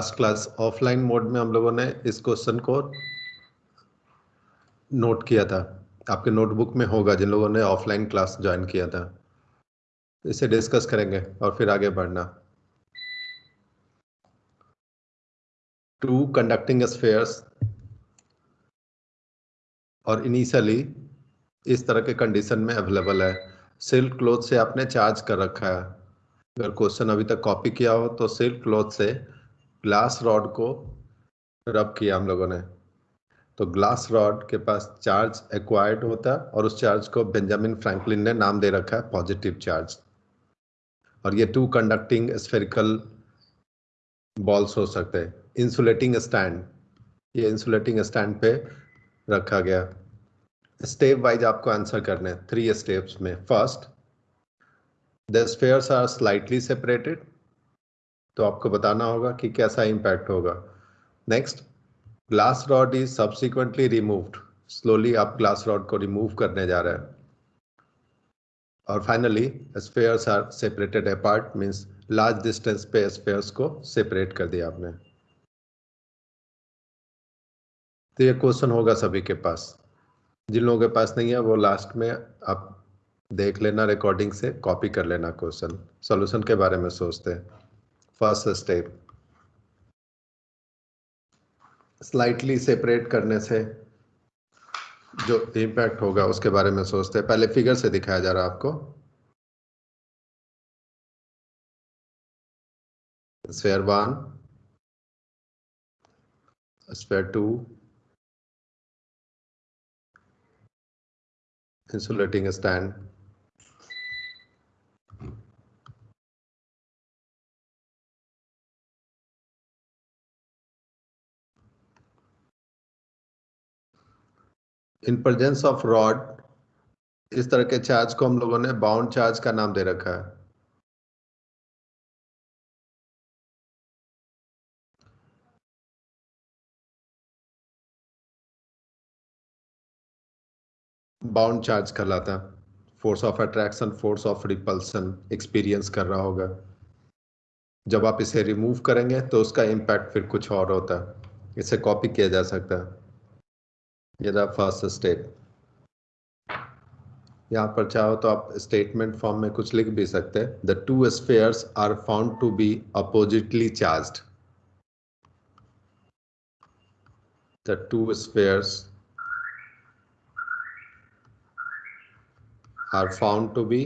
Last class offline mode में हम लोगों ने इस क्वेश्चन को नोट किया था। आपके नोटबुक में होगा जिन लोगों ने ऑफलाइन क्लास ज्वाइन किया था। इसे डिस्कस करेंगे और फिर आगे बढ़ना। टू कंडक्टिंग स्फेयर्स और इनिशियली इस तरह के कंडीशन में अवेलेबल है। सिल्क क्लोथ से आपने चार्ज कर रखा है। अगर क्वेश्चन अभी तक कॉपी किया हो तो सिल्क क्लोथ से ग्लास रॉड को रब किया हम लोगों ने। तो ग्लास रॉड के पास चार्ज एक्वायर्ड होता है और उस चार्ज को बेंजामिन फ्रैंकलिन ने नाम दे रखा है पॉजिटिव चार्ज और ये टू कंडक्टिंग स्फेरिकल बॉल्स हो सकते हैं। इंसुलेटिंग स्टैंड ये इंसुलेटिंग स्टैंड पे रखा गया। स्टेप वाइज आपको आंसर करने थ्री स्टेप्स में। First the spheres are slightly separated तो आपको बताना होगा कि कैसा इम्पैक्ट होगा। Next glass rod is subsequently removed slowly आप ग्लास रॉड को रिमूव करने जा रहे हैं। और finally spheres are separated apart means large distance पे स्पेयर्स को सेपरेट कर दिया आपने। तो ये क्वेश्चन होगा सभी के पास। जिन लोगों के पास नहीं है, वो लास्ट में आप देख लेना रिकॉर्डिंग से कॉपी कर लेना क्वेश्चन सॉल्यूशन के बारे में सोचते हैं। फ़र्स्ट स्टेप स्लाइटली सेपरेट करने से जो इम्पैक्ट होगा उसके बारे में सोचते हैं। पहले फिगर से दिखाया जा रहा है आपको। Sphere one sphere two insulating stand in presence of rod इस तरह के चार्ज को हम लोगों ने बाउंड चार्ज का नाम दे रखा है। बाउंड चार्ज कहलाता है। Force of attraction force of repulsion experience कर रहा होगा। जब आप इसे रिमूव करेंगे तो उसका इम्पैक्ट फिर कुछ और होता है। इसे कॉपी किया जा सकता है। ये रहा फ़र्स्ट स्टेप यहाँ पर चाहो तो आप स्टेटमेंट फॉर्म में कुछ लिख भी सकते हैं। The two spheres are found to be oppositely charged the two spheres are found to be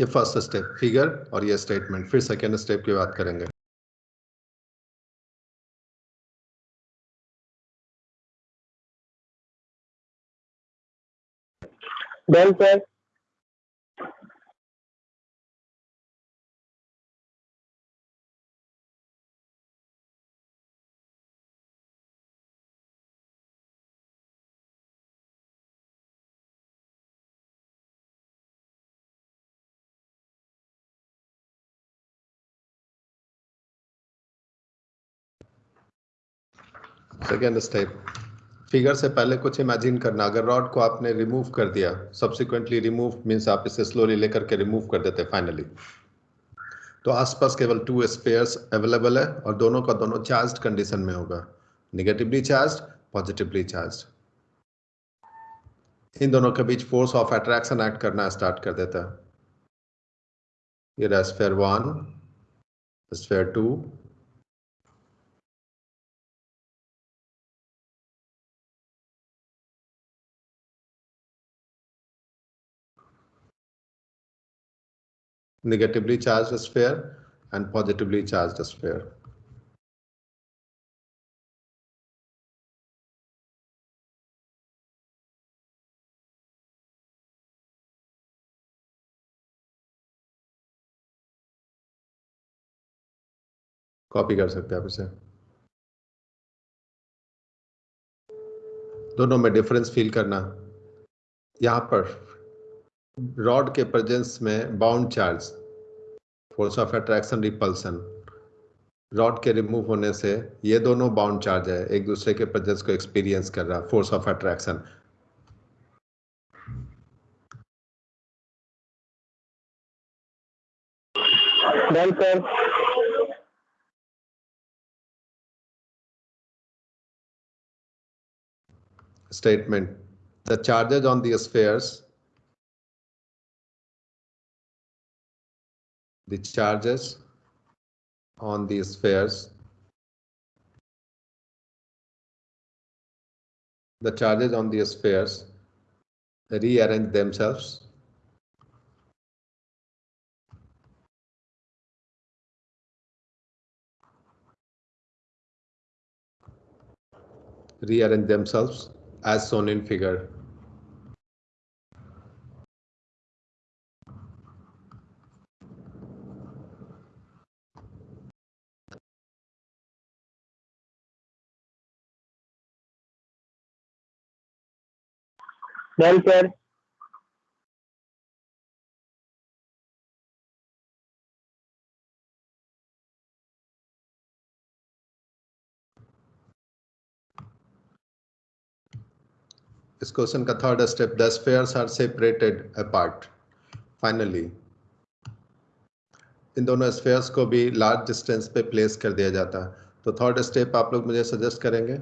ये फ़र्स्ट स्टेप फिगर और ये स्टेटमेंट फिर सेकेंड स्टेप की बात करेंगे। Done sir second step figure से पहले कुछ इमेजिन करना। अगर रॉड को आपने रिमूव कर दिया सब्सिक्वेंटली रिमूव मीन्स आप इसे स्लोली लेकर के रिमूव कर देते फाइनली तो आसपास केवल टू स्पेयर्स अवेलेबल है और दोनों का दोनों चार्ज कंडीशन में होगा। निगेटिवली चार्ज पॉजिटिवली चार्ज इन दोनों के बीच फोर्स ऑफ़ अट्रैक्शन एक्ट करना स्टार्ट कर देता है। ये sphere one sphere two negatively charged sphere and positively charged sphere. Copy कर सकते हैं आप इसे दोनों में डिफरेंस फील करना यहाँ पर रॉड के प्रेजेंस में bound charge force of attraction repulsion rod के रिमूव होने से ये दोनों बाउंड चार्ज है एक दूसरे के प्रेजेंस को एक्सपीरियंस कर रहा force of attraction Done, sir. Statement. The charges on the spheres the charges on the spheres the charges on the spheres rearrange themselves rearrange themselves as shown in figure. Sir. इस question का third step the spheres are separated apart finally इन दोनों spheres को भी large distance पे place कर दिया जाता है। तो थर्ड स्टेप आप लोग मुझे सजेस्ट करेंगे?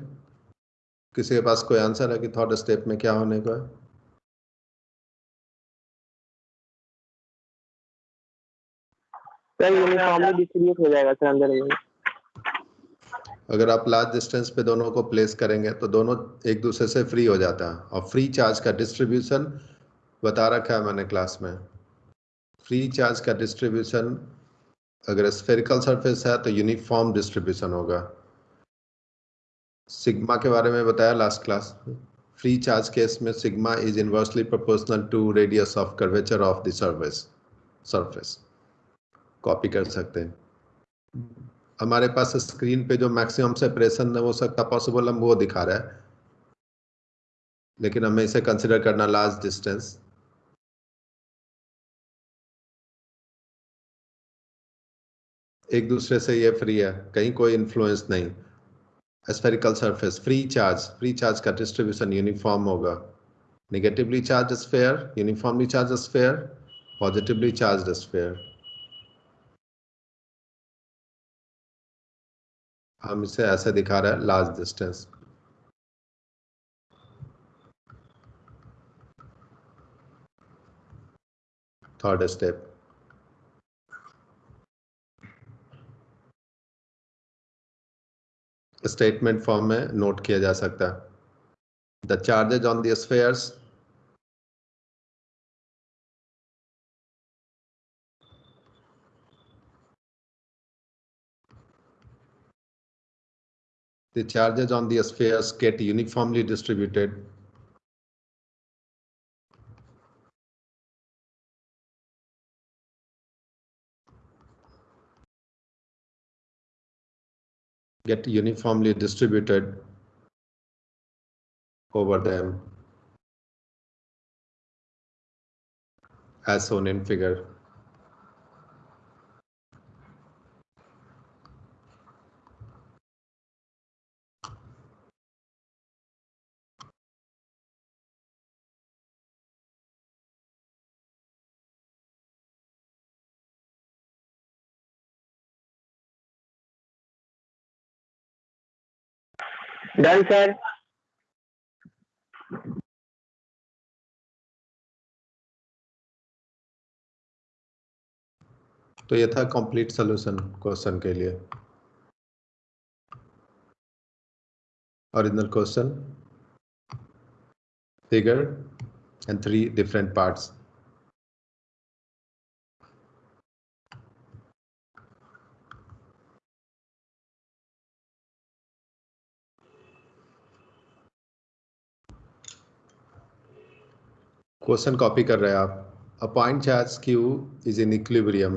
किसी के पास कोई आंसर है कि थर्ड स्टेप में क्या होने को है? अगर आप लार्ज डिस्टेंस पे दोनों को प्लेस करेंगे तो दोनों एक दूसरे से फ्री हो जाता है। और फ्री चार्ज का डिस्ट्रीब्यूशन बता रखा है मैंने क्लास में। फ्री चार्ज का डिस्ट्रीब्यूशन अगर स्फेरिकल सरफेस है तो यूनिफॉर्म डिस्ट्रीब्यूशन होगा। सिग्मा के बारे में बताया last class free charge case में sigma is inversely proportional to radius of curvature of the surface surface copy कर सकते हैं। हमारे पास स्क्रीन पे जो मैक्सिमम सेपरेशन हो सकता पॉसिबल हम वो दिखा रहा है। लेकिन हमें इसे कंसिडर करना लार्ज डिस्टेंस एक दूसरे से ये फ्री है, कहीं कोई इन्फ्लुएंस नहीं। Spherical surface free charge free charge का डिस्ट्रीब्यूशन यूनिफॉर्म होगा। Negatively charge sphere uniformly charge sphere positively charge sphere हम इसे ऐसे दिखा रहे हैं large distance third step statement form में नोट किया जा सकता है। The charges on the spheres the charges on the spheres get uniformly distributed. Get uniformly distributed over them as shown in figure done sir. तो ये था complete solution question के लिए। Original question figure and three different parts question copy कर रहे हैं आप। A point charge Q is in equilibrium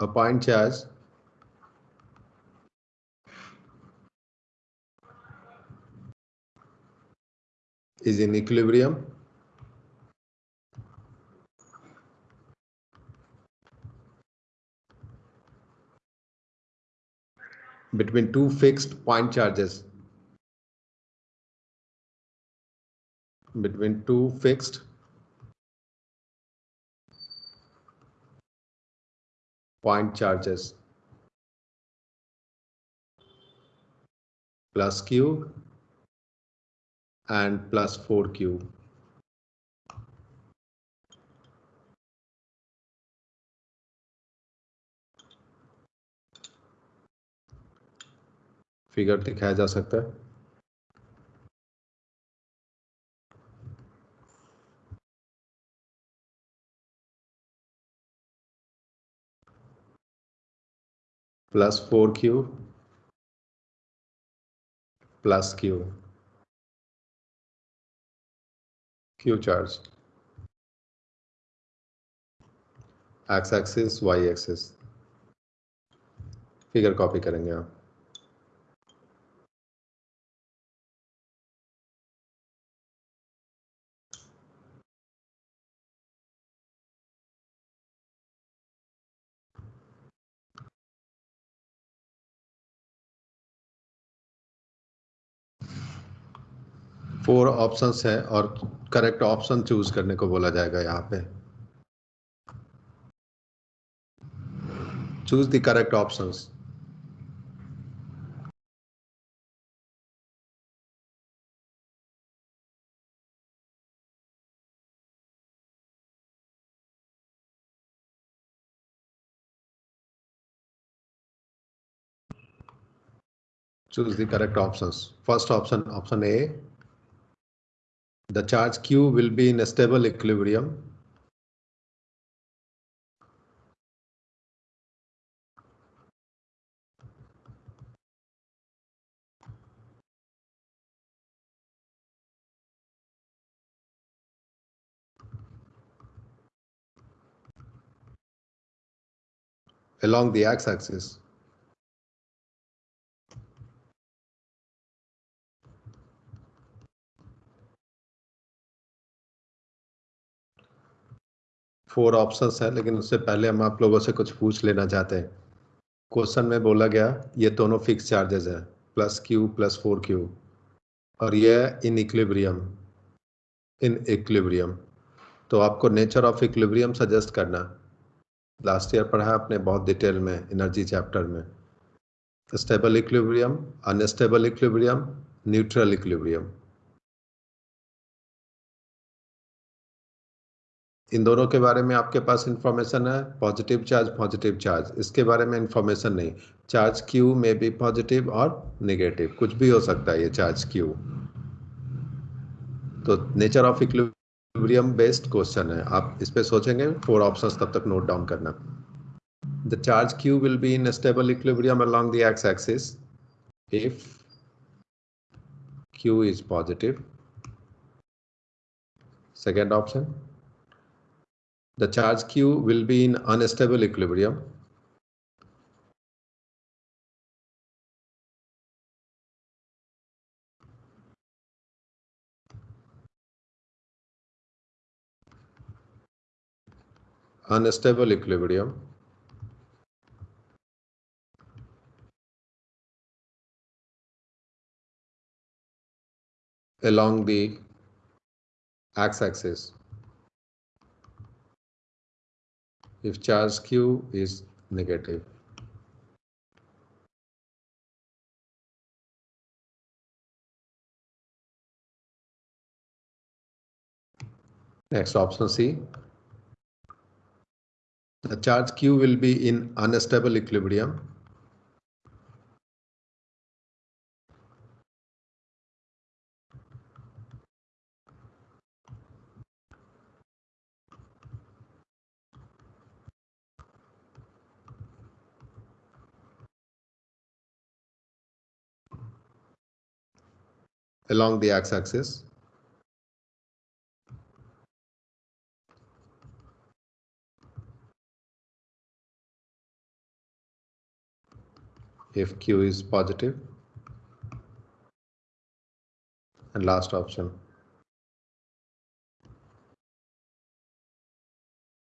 a point charge is in equilibrium. Between two fixed point charges. Between two fixed point charges plus q and plus 4q. Figure दिखाया जा सकता है plus four Q plus Q Q charge. X axis Y axis figure copy करेंगे आप। Four options है और correct option choose करने को बोला जाएगा यहाँ पे। Choose the correct options choose the correct options first option option a the charge q will be in a stable equilibrium. Along the x-axis four options है, लेकिन उससे पहले हम आप लोगों से कुछ पूछ लेना चाहते हैं। क्वेश्चन में बोला गया, ये दोनों फिक्स चार्जेस है plus Q plus four Q और ये इन इक्विलिब्रियम इन इक्विलिब्रियम तो आपको नेचर ऑफ़ इक्विलिब्रियम सजेस्ट करना। लास्ट ईयर पढ़ा आपने बहुत डिटेल में एनर्जी चैप्टर में। Stable equilibrium unstable equilibrium neutral equilibrium इन दोनों के बारे में आपके पास इंफॉर्मेशन है? पॉजिटिव चार्ज पॉजिटिव चार्ज इसके बारे में इंफॉर्मेशन नहीं. चार्ज क्यू में भी पॉजिटिव और नेगेटिव कुछ भी हो सकता है ये चार्ज क्यू तो nature of equilibrium based question है। आप इस पे सोचेंगे फोर ऑप्शंस तब तक नोट डाउन करना। The charge Q will be in stable equilibrium along the X axis if q is positive. Second option the charge q will be in unstable equilibrium. Unstable equilibrium. along the x-axis. If charge q is negative. Next option C. The charge q will be in unstable equilibrium. along the x-axis. if q is positive and last option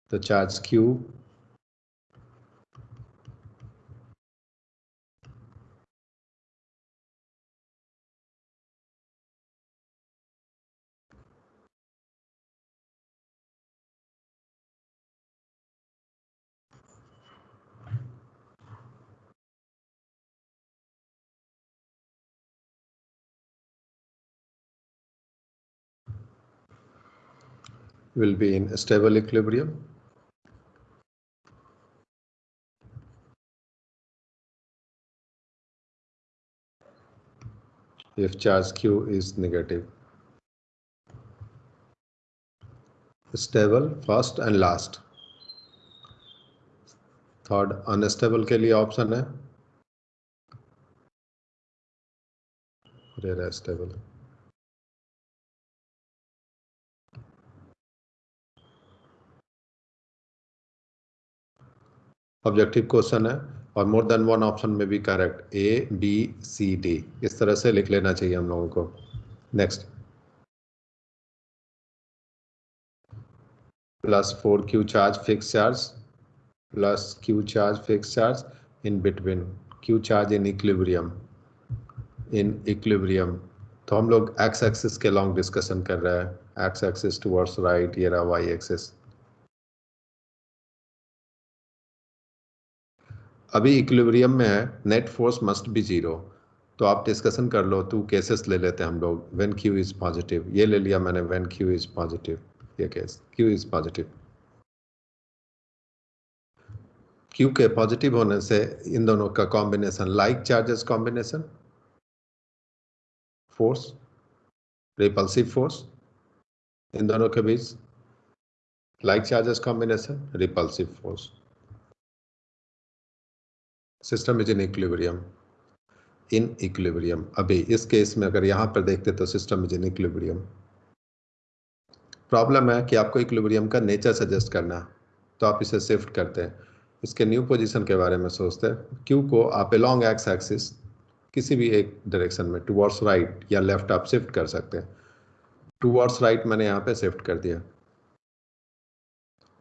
the charge q will be in stable equilibrium. If charge Q is negative. Stable first and last. Third unstable के लिए option है stable objective question है, और more than one option में भी correct A B C D इस तरह से लिख लेना चाहिए हम लोगों को. Next plus four Q charge fix charge plus Q charge fix charge in between Q charge in equilibrium in equilibrium तो हम लोग एक्स एक्सिस के लॉन्ग डिस्कशन कर रहे हैं. एक्स एक्सिस टुवर्ड्स राइट ये रहा वाई एक्सिस अभी इक्विलिब्रियम में है net force must be zero तो आप डिस्कशन कर लो टू केसेस ले लेते हैं हम लोग व्हेन क्यू इज़ पॉजिटिव ये ले लिया मैंने व्हेन क्यू इज़ पॉजिटिव ये case Q is positive Q के पॉजिटिव होने से इन दोनों का combination like charges combination force repulsive force इन दोनों के बीच like charges combination repulsive force system is in equilibrium in equilibrium अभी इस केस में अगर यहाँ पर देखते तो system is in equilibrium problem है कि आपको इक्विलिब्रियम का नेचर सजेस्ट करना है तो आप इसे शिफ्ट करते हैं। इसके न्यू पोजीशन के बारे में सोचते हैं। क्यू को आप लॉन्ग एक्स एक्सिस किसी भी एक डायरेक्शन में टूवर्ड्स राइट या लेफ़्ट आप शिफ्ट कर सकते हैं। टूवर्ड्स राइट मैंने यहाँ पे शिफ्ट कर दिया।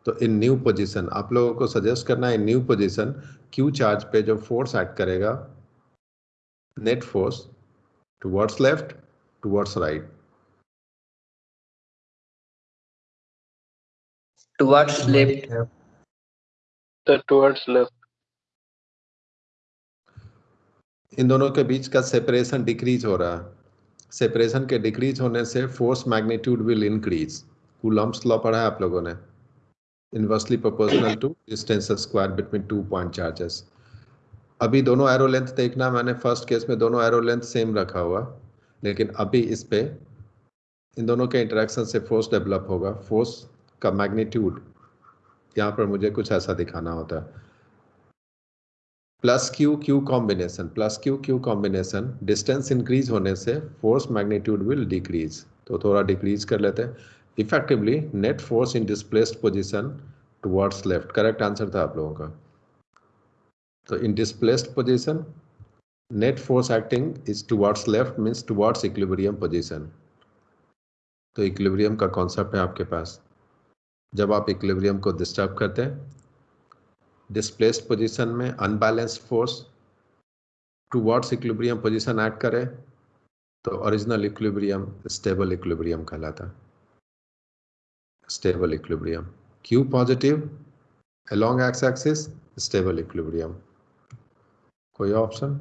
तो इन न्यू पोजीशन आप लोगों को सजेस्ट करना है न्यू पोजीशन क्यू चार्ज पे जो फोर्स एक्ट करेगा net force towards left towards right towards left तो टुवर्ड्स लेफ़्ट इन दोनों के बीच का सेपरेशन डिक्रीज हो रहा है। सेपरेशन के डिक्रीज होने से force magnitude will increase Coulomb's law पढ़ा है आप लोगों ने। Inversely proportional to distance square between two point charges. अभी दोनों एरो लेंथ देखना, मैंने फ़र्स्ट केस में दोनों एरो लेंथ सेम रखा हुआ, लेकिन अभी इस पे इन दोनों के इंटरेक्शन से फोर्स डेवलप होगा। फोर्स का मैग्नीट्यूड यहाँ पर मुझे कुछ ऐसा दिखाना होता है। Plus Q Q combination plus Q Q combination distance increase होने से फोर्स मैग्नीट्यूड विल डिक्रीज तो थोड़ा डिक्रीज कर लेते हैं। Effectively net force in displaced position towards left correct answer था आप लोगों का तो in displaced position net force acting is towards left means towards equilibrium position तो इक्विलिब्रियम का कॉन्सेप्ट है आपके पास जब आप इक्विलिब्रियम को डिस्टर्ब करते हैं डिस्प्लेस्ड पोजीशन में unbalanced force towards equilibrium position add करे तो ओरिजिनल इक्विलिब्रियम स्टेबल इक्विलिब्रियम कहलाता है stable equilibrium. Q positive along x-axis stable equilibrium. कोई option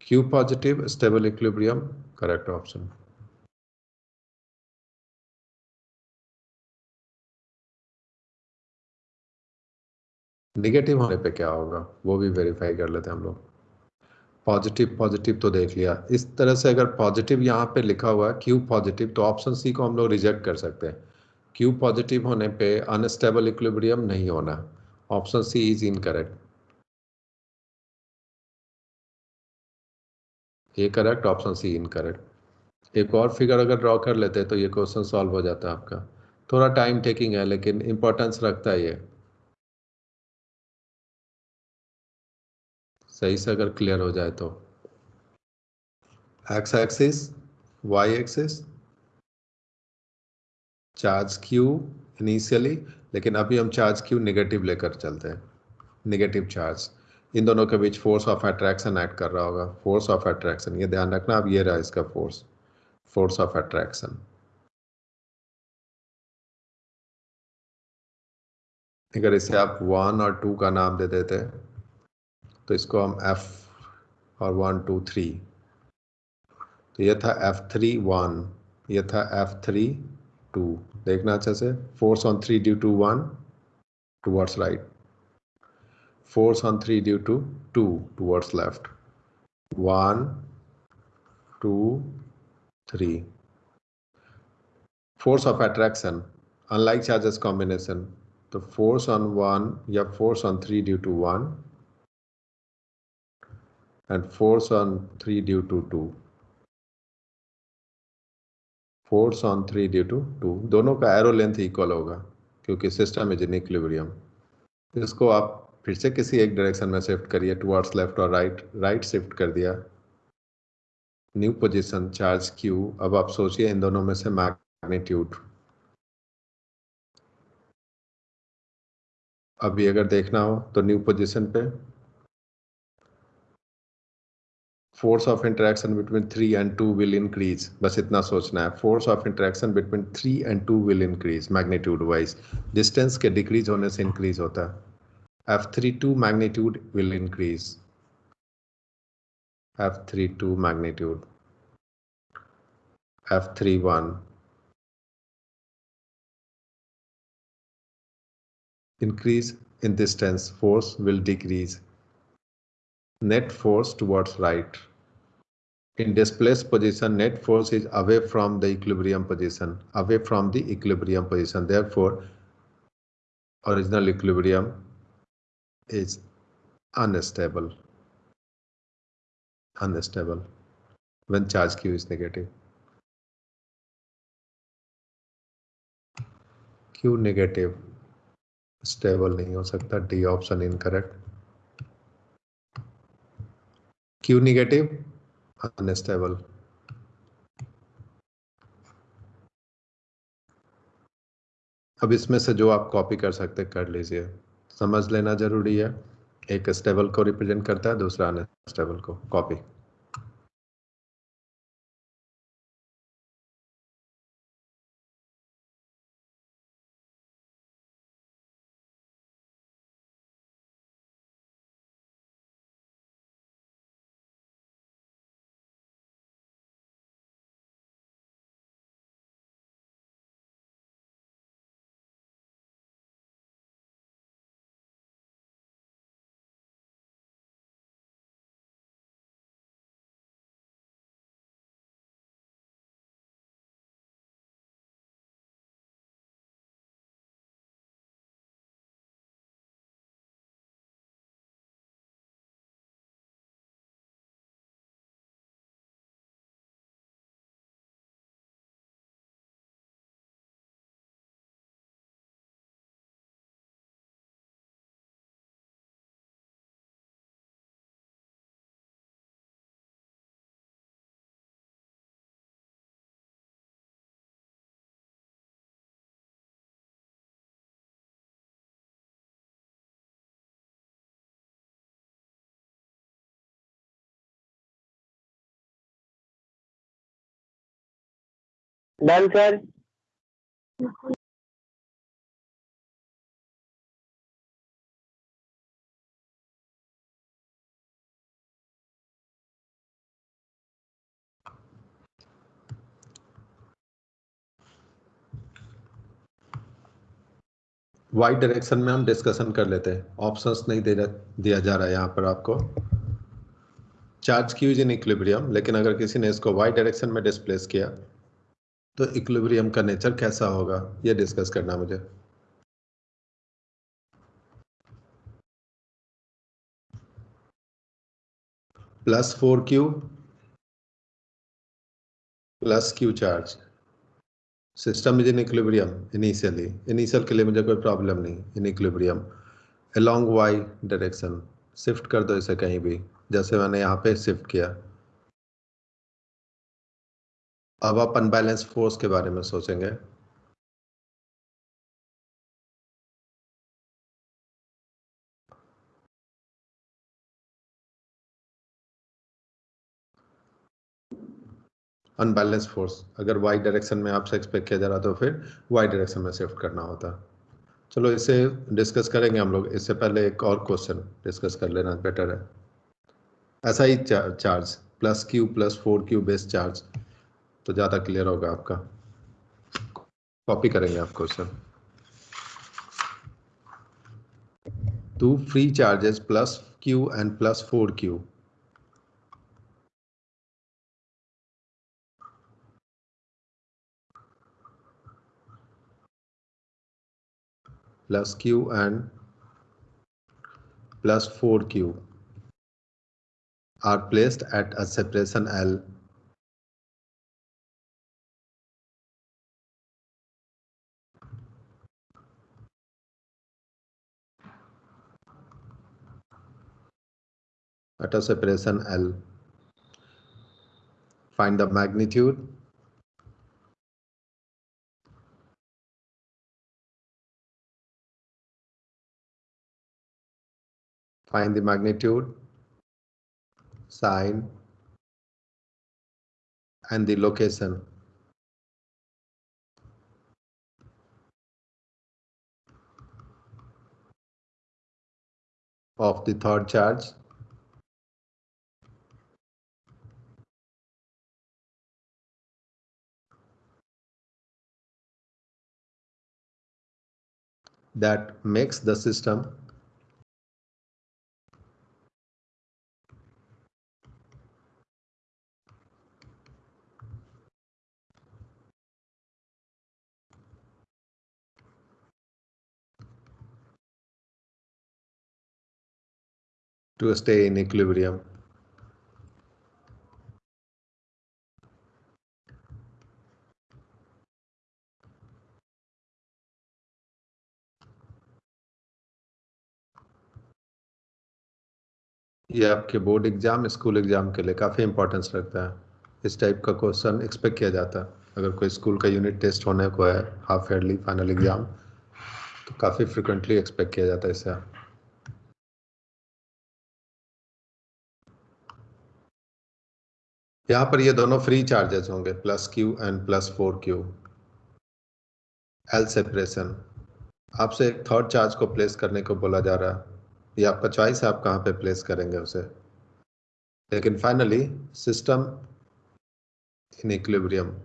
Q positive stable equilibrium correct option. Negative होने पे क्या होगा वो भी वेरीफाई कर लेते हैं हम लोग पॉजिटिव पॉजिटिव तो देख लिया। इस तरह से अगर पॉजिटिव यहाँ पे लिखा हुआ है क्यू पॉजिटिव तो ऑप्शन सी को हम लोग रिजेक्ट कर सकते हैं। क्यू पॉजिटिव होने पे अनस्टेबल इक्विलिब्रियम नहीं होना। Option C is incorrect ये correct option C incorrect एक और फिगर अगर ड्रॉ कर लेते तो ये क्वेश्चन सॉल्व हो जाता आपका। थोड़ा टाइम टेकिंग है, लेकिन इंपॉर्टेंस रखता है ये। सही से अगर क्लियर हो जाए तो। X axis Y axis charge Q initially लेकिन अभी हम चार्ज क्यू नेगेटिव लेकर चलते हैं। नेगेटिव चार्ज इन दोनों के बीच फोर्स ऑफ़ अट्रैक्शन ऐड कर रहा होगा। फोर्स ऑफ़ अट्रैक्शन ये ध्यान रखना, अब ये रहा इसका फोर्स फोर्स ऑफ़ अट्रैक्शन अगर इसे आप वन और टू का नाम दे देते तो इसको हम एफ़ और वन टू थ्री तो यह था एफ़ थ्री वन ये था एफ़ थ्री टू देखना अच्छा से। Force on three due to one towards right force on three due to two towards left one two three force of attraction unlike charges combination तो force on one या force on three due to one and force on 3 due to 2 force on three due to two दोनों का arrow length equal होगा, क्योंकि system is in equilibrium इसको आप फिर से किसी एक डायरेक्शन में शिफ्ट करिए टुवर्ड्स लेफ़्ट और राइट राइट शिफ्ट कर दिया। न्यू पोजीशन चार्ज क्यू अब आप सोचिए इन दोनों में से मैग्नीट्यूड अभी अगर देखना हो तो न्यू पोजीशन पे force of interaction between three and two will increase बस इतना सोचना है force of interaction between three and two will increase magnitude wise distance के डिक्रीज होने से इंक्रीज होता है F32 magnitude will increase. F32 magnitude. F31. Increase in distance, force will decrease. Net force towards right. In displaced position, net force is away from the equilibrium position, away from the equilibrium position. Therefore, original equilibrium is unstable unstable when charge q is negative q negative stable नहीं हो सकता D option incorrect Q negative unstable अब इसमें से जो आप copy कर सकते कर लीजिए। समझ लेना ज़रूरी है। एक स्टेबल को रिप्रेजेंट करता है, दूसरा अनस्टेबल को copy done sir. Y direction में हम डिस्कशन कर लेते हैं। ऑप्शंस नहीं दे दिया जा रहा है यहाँ पर आपको। चार्ज क्यूज इन इक्विलिब्रियम लेकिन अगर किसी ने इसको वाई डायरेक्शन में डिस्प्लेस किया तो इक्विलिब्रियम का नेचर कैसा होगा? ये डिस्कस करना मुझे। Plus four Q plus Q charge system is in equilibrium initially initial के लिए मुझे कोई प्रॉब्लम नहीं in equilibrium along Y direction shift कर दो इसे कहीं भी। जैसे मैंने यहाँ पे शिफ्ट किया। अब आप अनबैलेंस फोर्स के बारे में सोचेंगे। अनबैलेंस फोर्स अगर वाई डायरेक्शन में आपसे एक्सपेक्ट किया जा रहा तो फिर वाई डायरेक्शन में शिफ्ट करना होता। चलो इसे डिस्कस करेंगे हम लोग। इससे पहले एक और क्वेश्चन डिस्कस कर लेना बेटर है। ऐसा ही charge plus Q plus four Q base charge तो ज़्यादा क्लियर होगा आपका। कॉपी करेंगे आप question two free charges plus Q and plus four Q plus q and plus 4q are placed at a separation L at a separation L. Find the magnitude Find the magnitude, sign, and the location. of the third charge that makes the system to stay in equilibrium. ये आपके board exam school exam के लिए काफ़ी importance रखता है। इस type का question expect किया जाता है। अगर कोई स्कूल का यूनिट टेस्ट होने को है हाफ़ ईयरली फाइनल एग्ज़ाम तो काफ़ी फ्रिक्वेंटली एक्सपेक्ट किया जाता है इससे यहाँ पर ये दोनों फ्री चार्जेस होंगे plus Q and plus four Q L separation आपसे एक थर्ड चार्ज को प्लेस करने को बोला जा रहा है। ये आपका चॉइस है आप कहाँ पे प्लेस करेंगे उसे? लेकिन finally system in equilibrium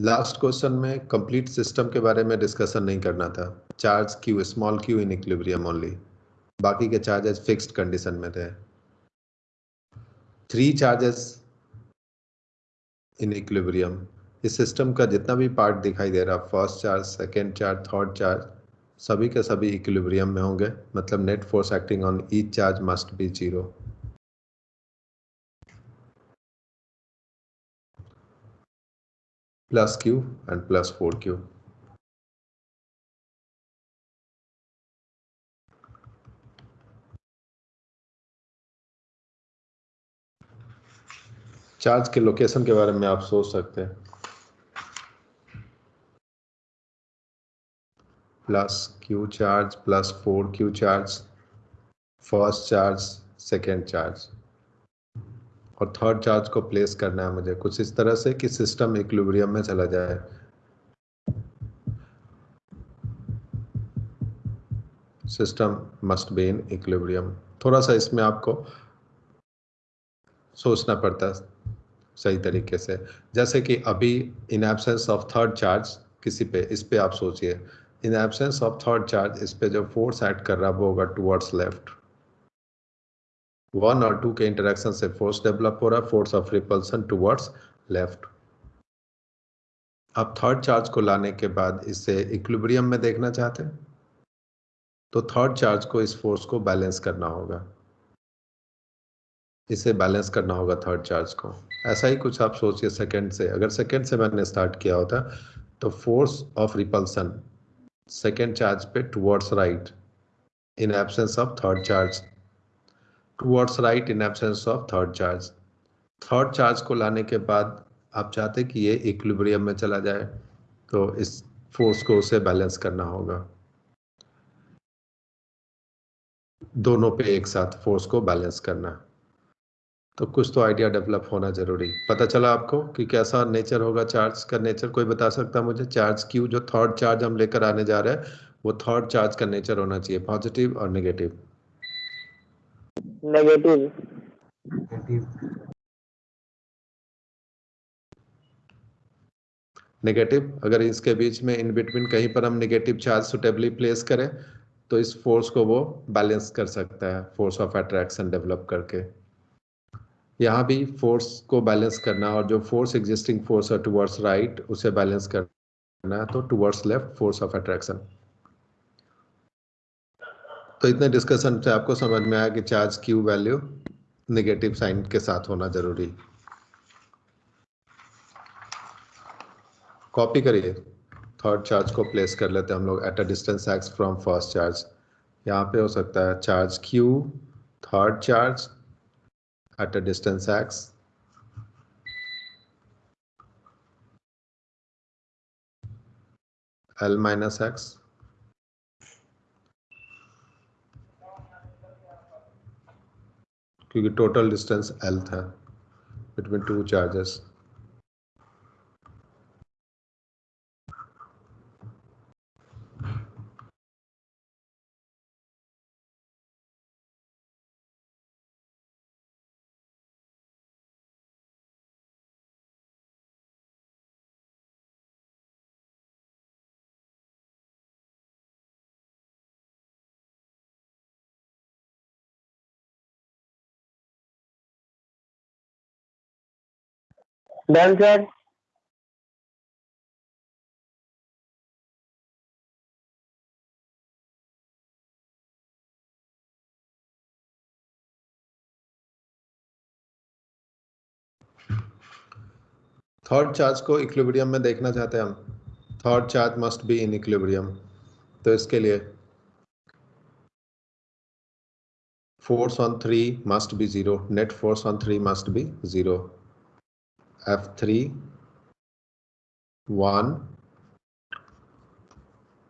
last question में कंप्लीट सिस्टम के बारे में डिस्कशन नहीं करना था। Charge Q small Q in equilibrium only बाकी के चार्जेस फिक्स्ड कंडीशन में थे। थ्री चार्जेस इन इक्विलिब्रियम इस सिस्टम का जितना भी पार्ट दिखाई दे रहा first charge second charge third charge सभी के सभी इक्विलिब्रियम में होंगे। मतलब net force acting on each charge must be zero plus Q and plus four Q charge के लोकेशन के बारे में आप सोच सकते हैं। Q charge plus four Q charge first charge second charge और थर्ड चार्ज को प्लेस करना है मुझे कुछ इस तरह से कि सिस्टम इक्विलिब्रियम में चला जाए। System must be in equilibrium थोड़ा सा इसमें आपको सोचना पड़ता है सही तरीके से। जैसे कि अभी in absence of third charge किसी पे, इस पे आप सोचिए। In absence of third charge इस पे जो फोर्स ऐड कर रहा है वो होगा टूवर्ड्स लेफ़्ट वन और टू के इंटरेक्शन से फोर्स डेवलप हो रहा है force of repulsion towards left अब थर्ड चार्ज को लाने के बाद इसे इक्विलिब्रियम में देखना चाहते हैं? तो थर्ड चार्ज को इस फोर्स को बैलेंस करना होगा। इसे बैलेंस करना होगा थर्ड चार्ज को। ऐसा ही कुछ आप सोचिए सेकंड से। अगर सेकंड से मैंने स्टार्ट किया होता तो force of repulsion second charge पे towards right in absence of third charge towards right in absence of third charge third charge को लाने के बाद आप चाहते कि ये इक्विलिब्रियम में चला जाए तो इस फोर्स को उसे बैलेंस करना होगा। दोनों पे एक साथ फोर्स को बैलेंस करना। तो कुछ तो आइडिया डेवलप होना ज़रूरी। पता चला आपको कि कैसा नेचर होगा चार्ज का नेचर कोई बता सकता मुझे? चार्ज क्यू जो थर्ड चार्ज हम लेकर आने जा रहे हैं वो थर्ड चार्ज का नेचर होना चाहिए पॉजिटिव और नेगेटिव नेगेटिव नेगेटिव अगर इसके बीच में इन बिटवीन कहीं पर हम नेगेटिव चार्ज सुटेबली प्लेस करें तो इस फोर्स को वो बैलेंस कर सकता है फोर्स ऑफ़ अट्रैक्शन डेवलप करके। यहाँ भी फोर्स को बैलेंस करना और जो फोर्स एग्जिस्टिंग फोर्स है टुवर्ड्स राइट उसे बैलेंस करना तो towards left force of attraction तो इतने डिस्कशन से आपको समझ में आया कि charge Q value negative sign के साथ होना ज़रूरी कॉपी करिए। थर्ड चार्ज को प्लेस कर लेते हैं हम लोग at a distance X from first charge यहाँ पे हो सकता है charge Q third charge at a distance x. L minus x. क्योंकि टोटल डिस्टेंस L था between two charges done sir. Third charge को इक्विलिब्रियम में देखना चाहते हैं हम। Third charge must be in equilibrium तो इसके लिए force on three must be zero net force on three must be zero F three one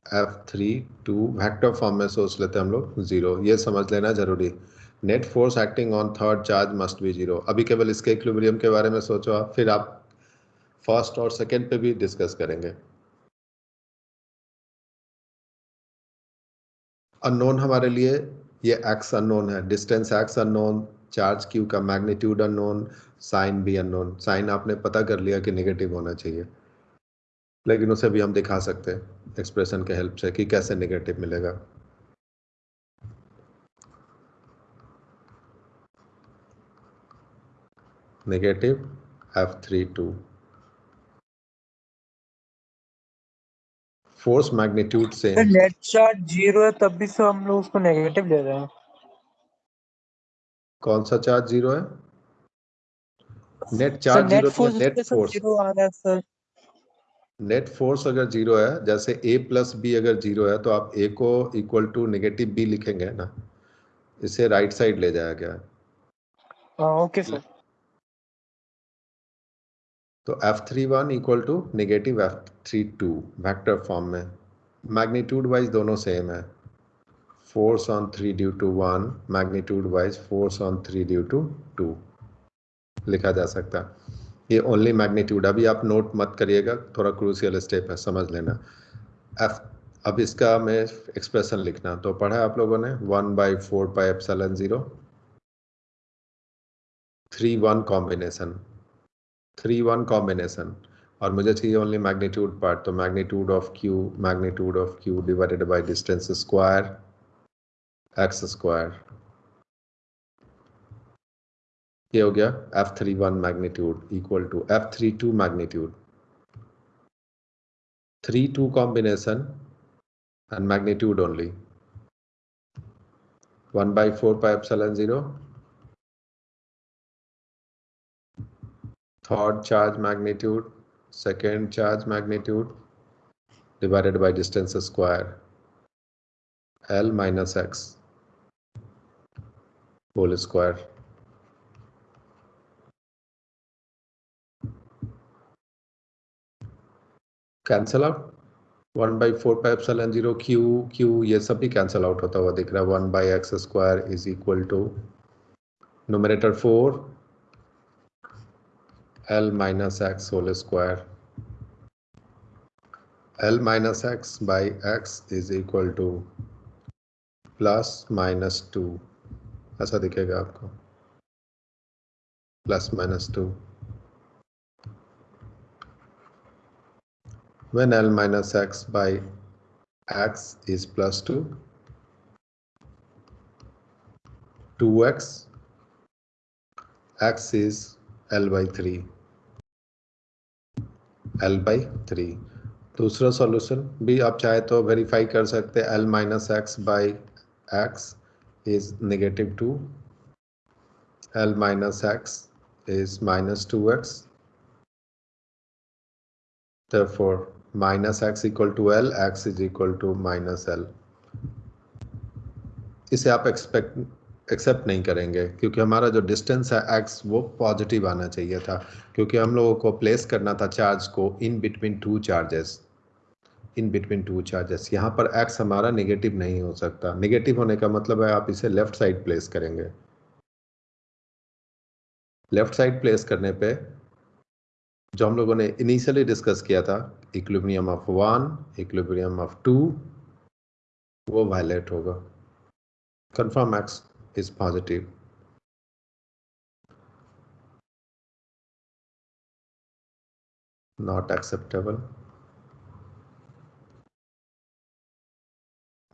F three two vector form में सोच लेते हैं हम लोग ज़ीरो ये समझ लेना ज़रूरी. Net force acting on third charge must be zero अभी केवल इसके इक्विलिब्रियम के बारे में सोचो आप, फिर आप फ़र्स्ट और सेकेंड पे भी डिस्कस करेंगे. अननोन हमारे लिए, ये एक्स अननोन है. Distance X unknown charge Q का मैग्नीट्यूड अननोन साइन भी अननोन साइन आपने पता कर लिया कि नेगेटिव होना चाहिए। लेकिन उसे भी हम दिखा सकते हैं एक्सप्रेशन के हेल्प से कि कैसे नेगेटिव मिलेगा। Negative F three two force magnitude से नेट चार्ज ज़ीरो है तब भी तो हम लोग उसको नेगेटिव ले रहे हैं। कौन सा चार्ज ज़ीरो है? नेट चार्ज ज़ीरो तो नेट फोर्स आ रहा है सर नेट फोर्स अगर ज़ीरो है जैसे a प्लस बी अगर ज़ीरो है तो आप ए को इक्वल टू नेगेटिव बी लिखेंगे ना। इसे राइट साइड ले जाया गया। है ओके सर तो F three one equal to negative F three two vector form में। मैग्नीट्यूड वाइज दोनों सेम है। Force on three due to one magnitude wise force on three due to two लिखा जा सकता। ये ओनली मैग्नीट्यूड अभी आप नोट मत करिएगा, थोड़ा क्रूसियल स्टेप है, समझ लेना। एफ़ अब इसका मैं एक्सप्रेशन लिखना। तो पढ़ा आप लोगों ने one by four by epsilon zero three one combination three one combination और मुझे चाहिए ओनली मैग्नीट्यूड पार्ट तो magnitude of Q magnitude of Q divided by distance square X square हो गया F three one magnitude equal to F three two magnitude. Three two combination and magnitude only one by four pi epsilon zero. Third charge magnitude, second charge magnitude divided by distance square L minus X whole square cancel out one by four pi epsilon zero Q Q ये सब भी cancel out होता हुआ दिख रहा है। One by X square is equal to nominator four L minus X whole square L minus X by X is equal to plus minus two ऐसा दिखेगा आपको। Plus minus two when L minus x by x is plus 2 2x x is L by 3 L by 3 दूसरा solution भी आप चाहे तो verify कर सकते हैं L minus X by x is negative 2 L minus x is minus 2x therefore minus X equal to L X is equal to minus L इसे आप एक्सपेक्ट एक्सेप्ट नहीं करेंगे, क्योंकि हमारा जो डिस्टेंस है एक्स वो पॉजिटिव आना चाहिए था, क्योंकि हम लोगों को प्लेस करना था चार्ज को in between two charges in between two charges यहाँ पर एक्स हमारा नेगेटिव नहीं हो सकता। नेगेटिव होने का मतलब है आप इसे लेफ़्ट साइड प्लेस करेंगे। लेफ़्ट साइड प्लेस करने पे जो हम लोगों ने इनिशियली डिस्कस किया था equilibrium of one equilibrium of two वो वायलेट होगा। Confirm X is positive not acceptable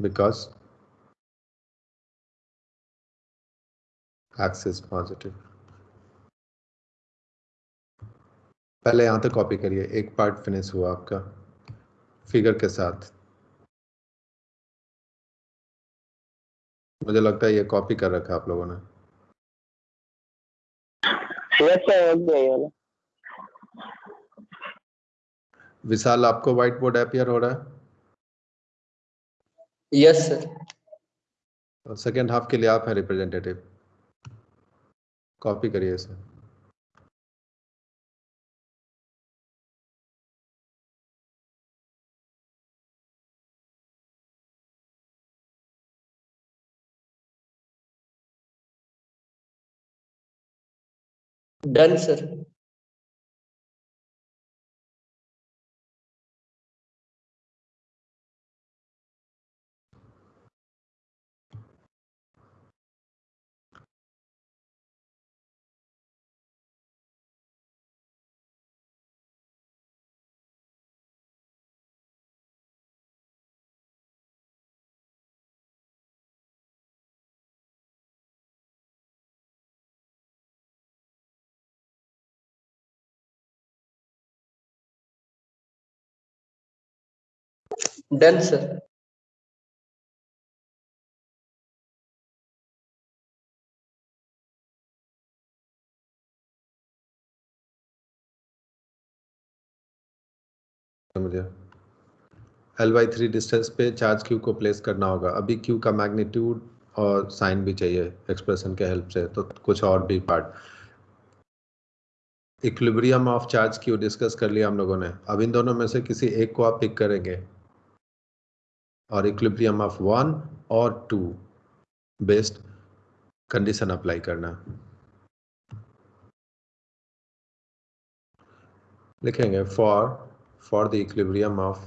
because x is positive पहले यहाँ तक कॉपी करिए। एक पार्ट फिनिश हुआ आपका। फिगर के साथ। मुझे लगता है ये कॉपी कर रखा आप लोगों ने। विशाल आपको व्हाइट बोर्ड अपियर हो रहा है? यस सर सेकेंड हाफ़ के लिए आप हैं रिप्रेजेंटेटिव कॉपी करिए इसे। Done sir done sir L by three distance पे चार्ज क्यू को प्लेस करना होगा। अभी क्यू का मैग्नीट्यूड और साइन भी चाहिए एक्सप्रेशन के हेल्प से तो कुछ और भी part equilibrium of charge Q discuss कर लिया हम लोगों ने। अब इन दोनों में से किसी एक को आप पिक करेंगे। और इक्विलिब्रियम ऑफ़ वन और टू बेस्ड कंडीशन अप्लाई करना। लिखेंगे for for the equilibrium of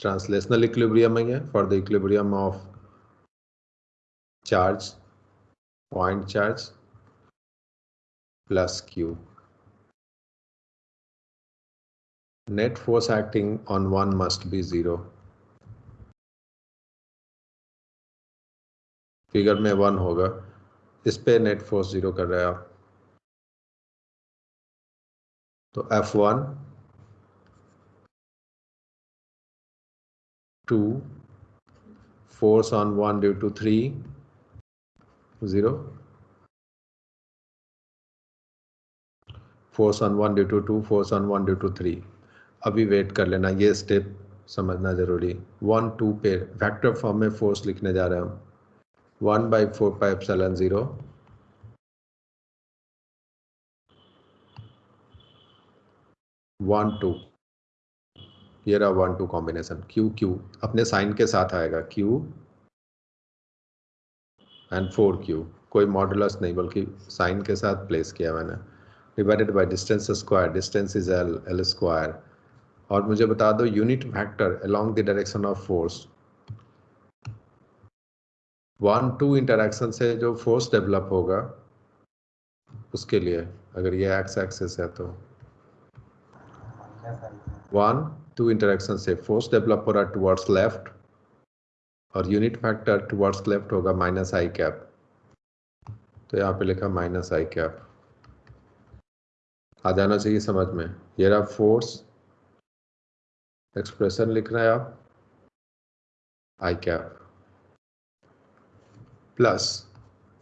translational equilibrium है for the equilibrium of charge point charge plus Q net force acting on one must be zero. Figure में one होगा। इस पे net force zero कर रहे हैं आप। तो F one two force on one due to three zero force on one due to two force on one due to three अभी वेट कर लेना, ये स्टेप समझना ज़रूरी। वन टू पे वेक्टर फॉर्म में फोर्स लिखने जा रहे हैं हम। One by four pi epsilon zero one two ये रहा one two combination q q अपने साइन के साथ आएगा। क्यू एंड फोर क्यू कोई मॉडुलस नहीं, बल्कि साइन के साथ प्लेस किया मैंने। Divided by distance square distance is L L square और मुझे बता दो unit vector along the direction of force one two interaction से जो फोर्स डेवलप होगा, उसके लिए, अगर ये एक्स एक्सेस है तो। वन टू इंटरेक्शन से फोर्स डेवलप हो रहा टुवर्ड्स लेफ़्ट और यूनिट फैक्टर टुवर्ड्स लेफ़्ट होगा माइनस आई कैप तो यहाँ पे लिखा माइनस आई कैप आ जाना चाहिए समझ में। ये रहा फोर्स एक्सप्रेशन लिख रहे हैं आप? I cap plus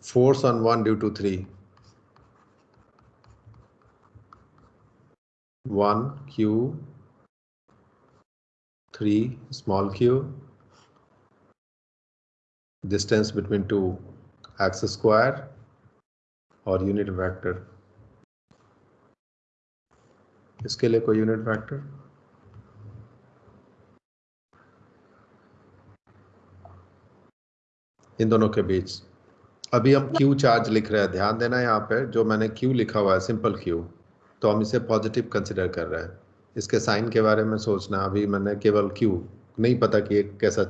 force on one due to three one q three small q distance between two x square और यूनिट वेक्टर इसके लिए कोई यूनिट वेक्टर इन दोनों के बीच। अभी हम क्यू चार्ज लिख रहे हैं। ध्यान देना यहाँ पे, जो मैंने क्यू लिखा हुआ है सिंपल क्यू तो हम इसे पॉजिटिव कंसिडर कर रहे हैं। इसके साइन के बारे में सोचना। अभी मैंने केवल क्यू नहीं पता कि एक कैसा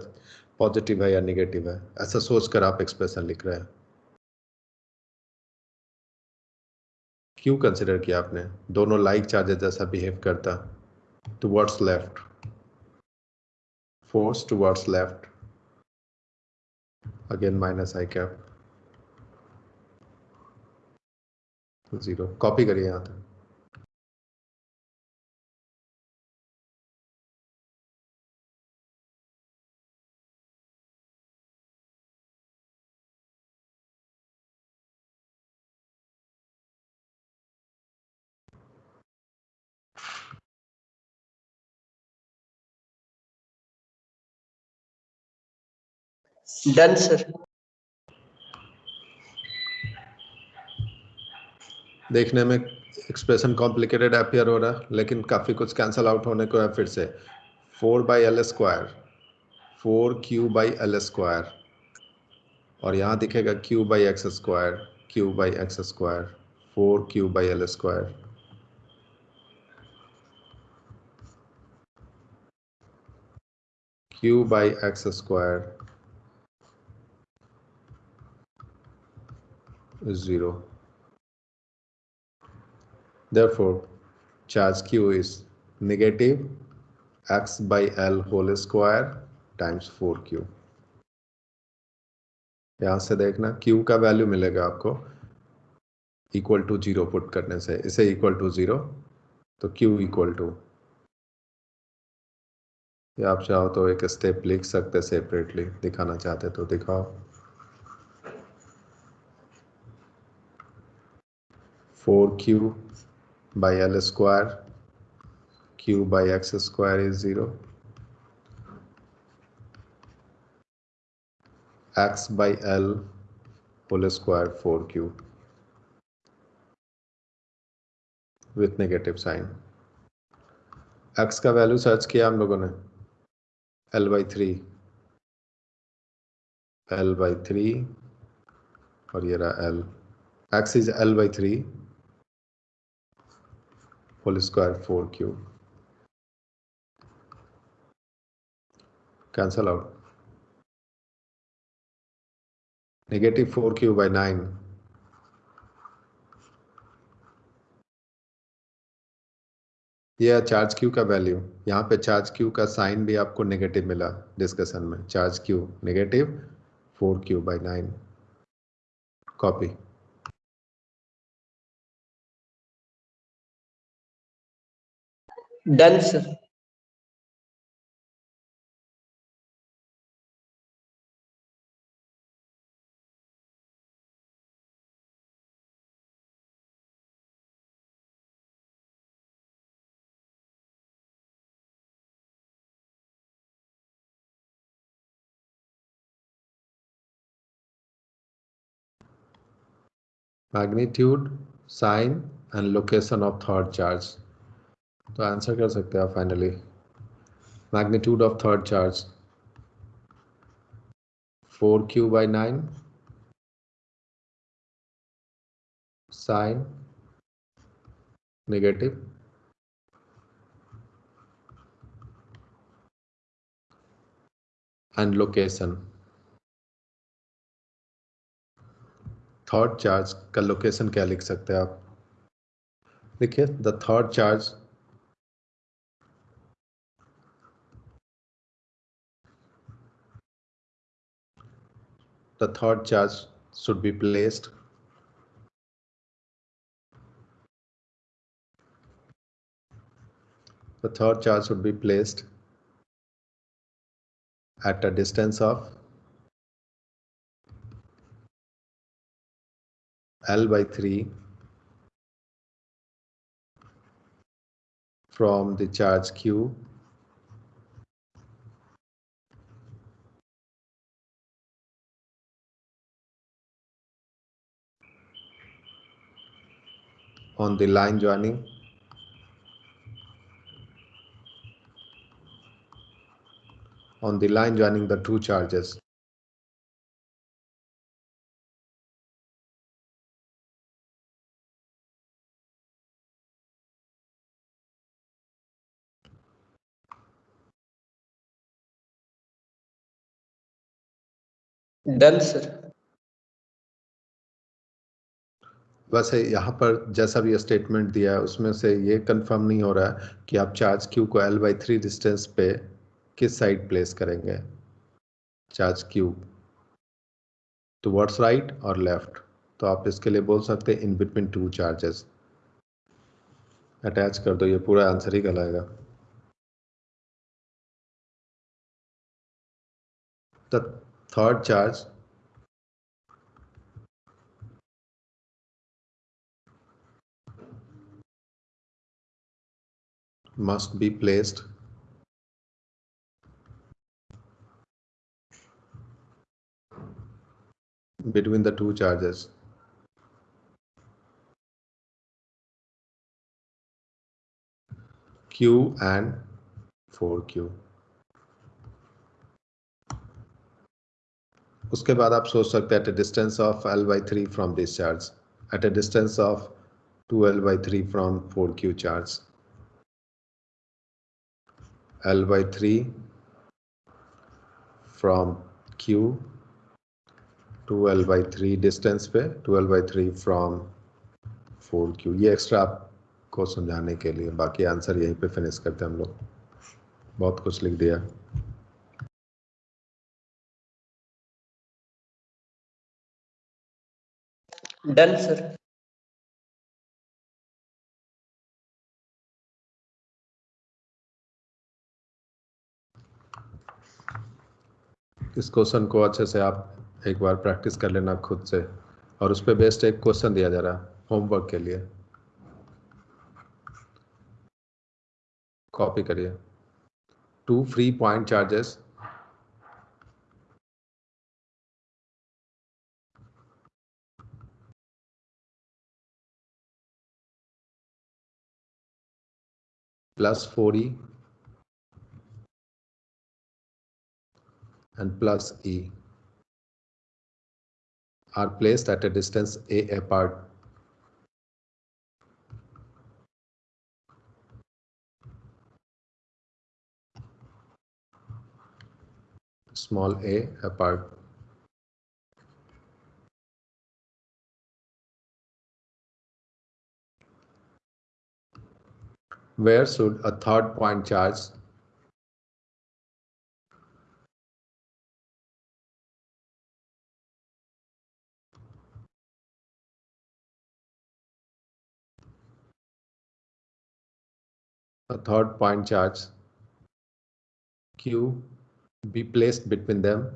पॉजिटिव है या निगेटिव है। ऐसा सोचकर आप एक्सप्रेशन लिख रहे हैं। क्यों कंसिडर किया आपने। दोनों लाइक चार्जेस जैसा बिहेव करता। Towards left force towards left again minus i cap zero copy करिए यहाँ तक। डन सर देखने में एक्सप्रेशन कॉम्प्लिकेटेड अपियर हो रहा है, लेकिन काफ़ी कुछ कैंसल आउट होने को है फिर से। Four by L square four q by L square और यहाँ दिखेगा q by x square q by x square four q by L square q by x square is 0. Therefore, charge q is negative x by l whole square times 4q. यहाँ से देखना q का value मिलेगा आपको equal to zero put करने से इसे equal to zero तो q इक्वल टू या आप चाहो तो एक स्टेप लिख सकते सेपरेटली दिखाना चाहते तो दिखाओ four q by L square q by x square is 0 x by L whole square 4q with negative sign x का वैल्यू सर्च किया हम लोगों ने L by three L by three और ये रहा L x is L by three whole square 4q. Cancel out. Negative 4q by 9. यह charge Q का वैल्यू यहाँ पे चार्ज क्यू का साइन भी आपको नेगेटिव मिला डिस्कशन में charge q negative four q by nine copy Done, sir. magnitude, sign, and location of third charge. तो आंसर कर सकते हैं आप finally magnitude of third charge four q by nine sign negative. And location. Third charge का location क्या लिख सकते हैं आप? देखिए the third charge the third charge should be placed. The third charge should be placed at a distance of L by 3 from the charge Q on the line joining. On the line joining the two charges. Done, sir. वैसे यहाँ पर जैसा भी statement दिया है, उसमें से ये कंफर्म नहीं हो रहा है कि आप चार्ज क्यू को एल बाई थ्री डिस्टेंस पे किस साइड प्लेस करेंगे। चार्ज क्यू टुवर्ड्स राइट और लेफ़्ट तो आप इसके लिए बोल सकते हैं in between two charges attach कर दो, ये पूरा आंसर ही कहलाएगा the third charge must be placed. Between the two charges. Q and 4Q उसके बाद आप सोच सकते हैं at a distance of L by three from this charge at a distance of two L by three from four q charge by three from q two L by three distance पे two L by three from four q ये extra आपको समझाने के लिए, बाकी answer यहीं पे finish करते हैं हम लोग। बहुत कुछ लिख दिया। डन सर इस क्वेश्चन को अच्छे से आप एक बार प्रैक्टिस कर लेना खुद से। और उस पर बेस्ट एक क्वेश्चन दिया जा रहा है, होमवर्क के लिए। कॉपी करिए। Two free point charges. plus 4e and plus e are placed at a distance a apart. Small a apart. Where should a third point charge a third point charge q be placed between them.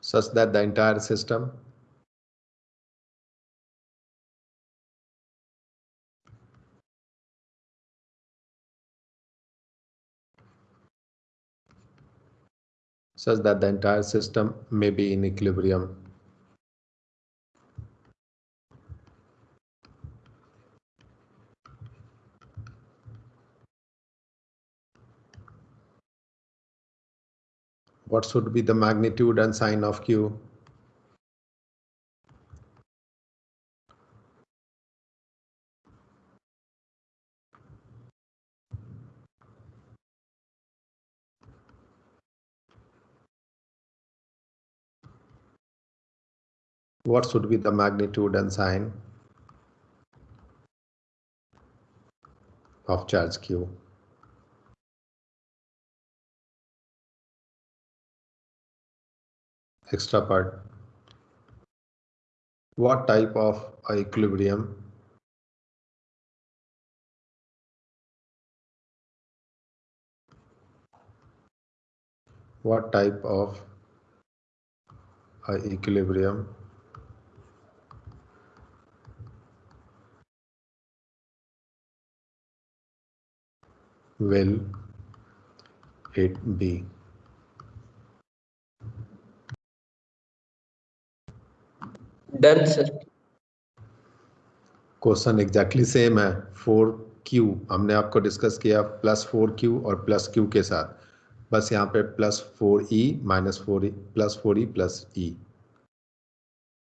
Such that the entire system such that the entire system may be in equilibrium. What should be the magnitude and sign of Q? What should be the magnitude and sign of charge q? Extra part. What type of equilibrium what type of equilibrium will it be? Done, sir. Question exactly same है four Q हमने आपको discuss किया plus four Q और plus Q के साथ। बस यहाँ पे plus four e minus four e plus four e plus e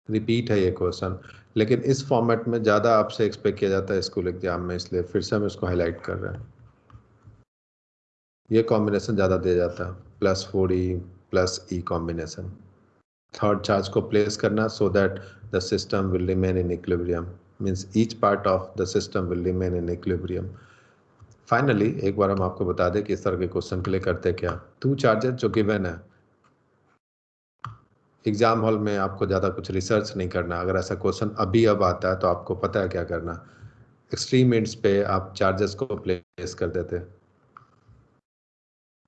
repeat है ये क्वेश्चन लेकिन इस फॉर्मेट में ज़्यादा आपसे एक्सपेक्ट किया जाता है स्कूल एग्ज़ाम में इसलिए फिर से हम इसको हाईलाइट कर रहे हैं। ये कॉम्बिनेशन ज़्यादा दिया जाता है। Plus four e plus e combination third charge को प्लेस करना so that the system will remain in equilibrium means each part of the system will remain in equilibrium finally एक बार हम आपको बता दें कि इस तरह के क्वेश्चन के लिए करते क्या। टू चार्जेस जो गिवन है। एग्ज़ाम हॉल में आपको ज़्यादा कुछ रिसर्च नहीं करना। अगर ऐसा क्वेश्चन अभी अब आता है तो आपको पता है क्या करना। एक्सट्रीम एंड्स पे आप चार्जेस को प्लेस कर देते।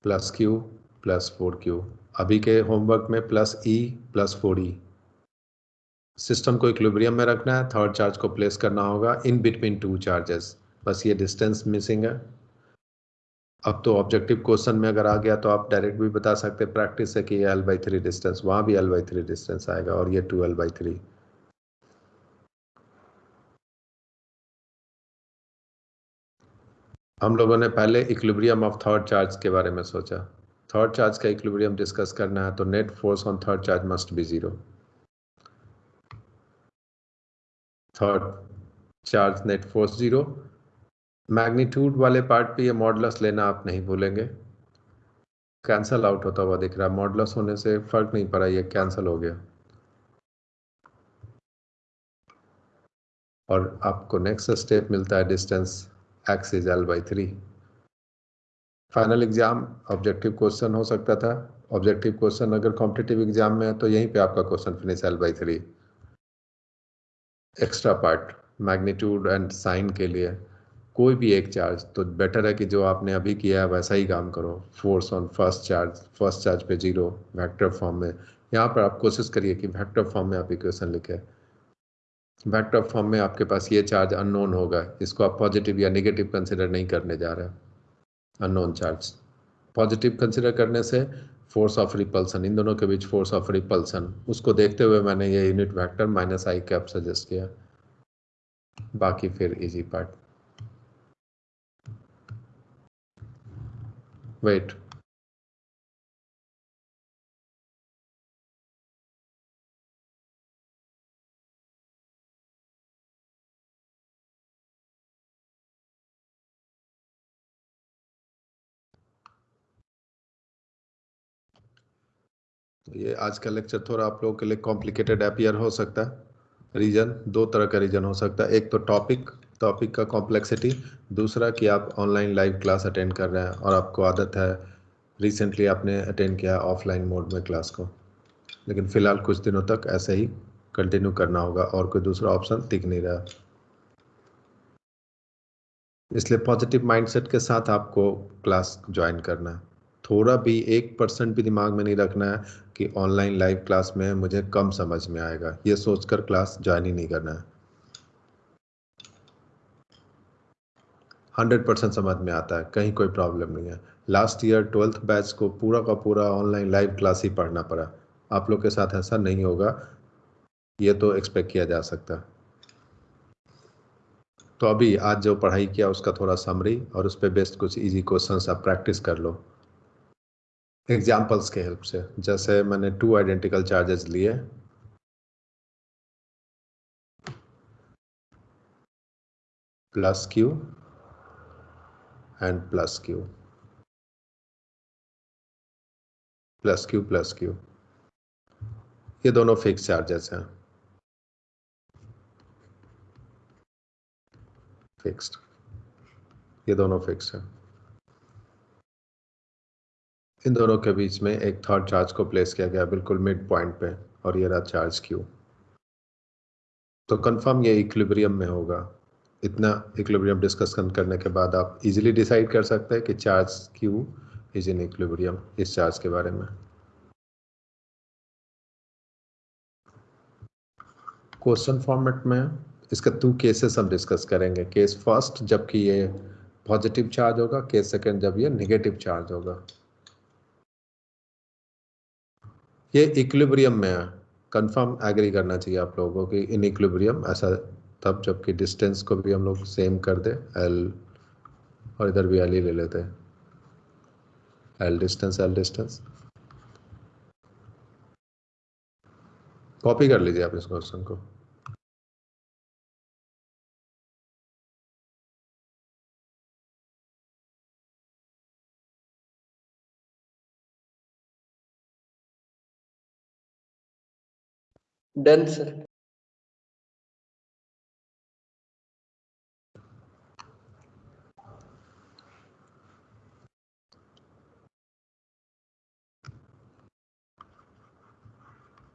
Plus q, plus four q. अभी के होमवर्क में plus e, plus four e. System को इक्विलिब्रियम में रखना है, थर्ड चार्ज को प्लेस करना होगा, इन बिटवीन टू चार्जेस। बस ये डिस्टेंस मिसिंग है। अब तो ऑब्जेक्टिव क्वेश्चन में अगर आ गया तो आप डायरेक्ट भी बता सकते हैं, प्रैक्टिस से कि ये एल बाई थ्री डिस्टेंस, वहाँ भी एल बाई थ्री डिस्टेंस आएगा और ये टू एल बाई थ्री हम लोगों ने पहले इक्विलिब्रियम ऑफ़ थर्ड चार्ज के बारे में सोचा। थर्ड चार्ज का इक्विलिब्रियम डिस्कस करना है तो net force on third charge must be zero third charge net force zero magnitude वाले पार्ट पे ये मॉडलस लेना आप नहीं भूलेंगे। कैंसल आउट होता हुआ दिख रहा है। मॉडलस होने से फ़र्क नहीं पड़ा, ये कैंसल हो गया। और आपको नेक्स्ट स्टेप मिलता है distance x is L by three final exam objective question हो सकता था। ऑब्जेक्टिव क्वेश्चन अगर कॉम्पिटेटिव एग्ज़ाम में है तो यहीं पे आपका question finish L by three extra part magnitude and sign के लिए कोई भी एक चार्ज तो बेटर है कि जो आपने अभी किया है, वैसा ही काम करो। Force on first charge first charge पे ज़ीरो वेक्टर फॉर्म में। यहाँ पर आप कोशिश करिए कि वेक्टर फॉर्म में आप इक्वेशन लिखे। वेक्टर फॉर्म में आपके पास ये चार्ज अननोन होगा। इसको आप पॉजिटिव या नेगेटिव कंसिडर नहीं करने जा रहे अननोन चार्ज पॉजिटिव कंसिडर करने से फोर्स ऑफ़ रिपल्सन इन दोनों के बीच फोर्स ऑफ़ रिपल्सन उसको देखते हुए मैंने ये unit vector minus i cap suggest किया। बाकी फिर इजी पार्ट wait ये आज का लेक्चर थोड़ा आप लोगों के लिए कॉम्प्लिकेटेड अपियर हो सकता है। रीजन दो तरह का रीजन हो सकता है। एक तो टॉपिक टॉपिक का कॉम्प्लेक्सिटी दूसरा कि आप ऑनलाइन लाइव क्लास अटेंड कर रहे हैं और आपको आदत है रिसेंटली आपने अटेंड किया ऑफलाइन मोड में क्लास को। लेकिन फ़िलहाल कुछ दिनों तक ऐसे ही कंटिन्यू करना होगा और कोई दूसरा ऑप्शन दिख नहीं रहा। इसलिए पॉजिटिव माइंडसेट के साथ आपको क्लास ज्वाइन करना है। थोड़ा भी एक परसेंट भी दिमाग में नहीं रखना है कि ऑनलाइन लाइव क्लास में मुझे कम समझ में आएगा। ये सोचकर क्लास ज्वाइन ही नहीं करना है। हंड्रेड परसेंट समझ में आता है, कहीं कोई प्रॉब्लम नहीं है। लास्ट ईयर ट्वेल्थ बैच को पूरा का पूरा ऑनलाइन लाइव क्लास ही पढ़ना पड़ा। आप लोग के साथ ऐसा नहीं होगा। ये तो एक्सपेक्ट किया जा सकता है। तो अभी आज जो पढ़ाई किया उसका थोड़ा समरी और उस पर बेस्ट कुछ इजी क्वेश्चंस आप प्रैक्टिस कर लो। एग्जाम्पल्स के हेल्प से। जैसे मैंने टू आइडेंटिकल चार्जेस लिए। Plus q and plus q plus q plus q ये दोनों फिक्स चार्जेस हैं। फिक्स्ड ये दोनों फिक्स हैं। इन दोनों के बीच में एक थर्ड चार्ज को प्लेस किया गया बिल्कुल मिड पॉइंट पे और ये रहा चार्ज क्यू तो कंफर्म ये इक्विलिब्रियम में होगा। इतना इक्विलिब्रियम डिस्कस करने के बाद आप इजीली डिसाइड कर सकते हैं कि charge q is in equilibrium इस चार्ज के बारे में। क्वेश्चन फॉर्मेट में इसका टू केसेस हम डिस्कस करेंगे। केस फ़र्स्ट जबकि ये पॉजिटिव चार्ज होगा केस सेकंड जब ये नेगेटिव चार्ज होगा। ये इक्विलिब्रियम में है। कंफर्म एग्री करना चाहिए आप लोगों को कि इन इक्विलिब्रियम ऐसा तब जबकि डिस्टेंस को भी हम लोग सेम कर दे एल और इधर भी एल ही ले लेते हैं। L distance L distance copy कर लीजिए आप इस क्वेश्चन को। Done, sir.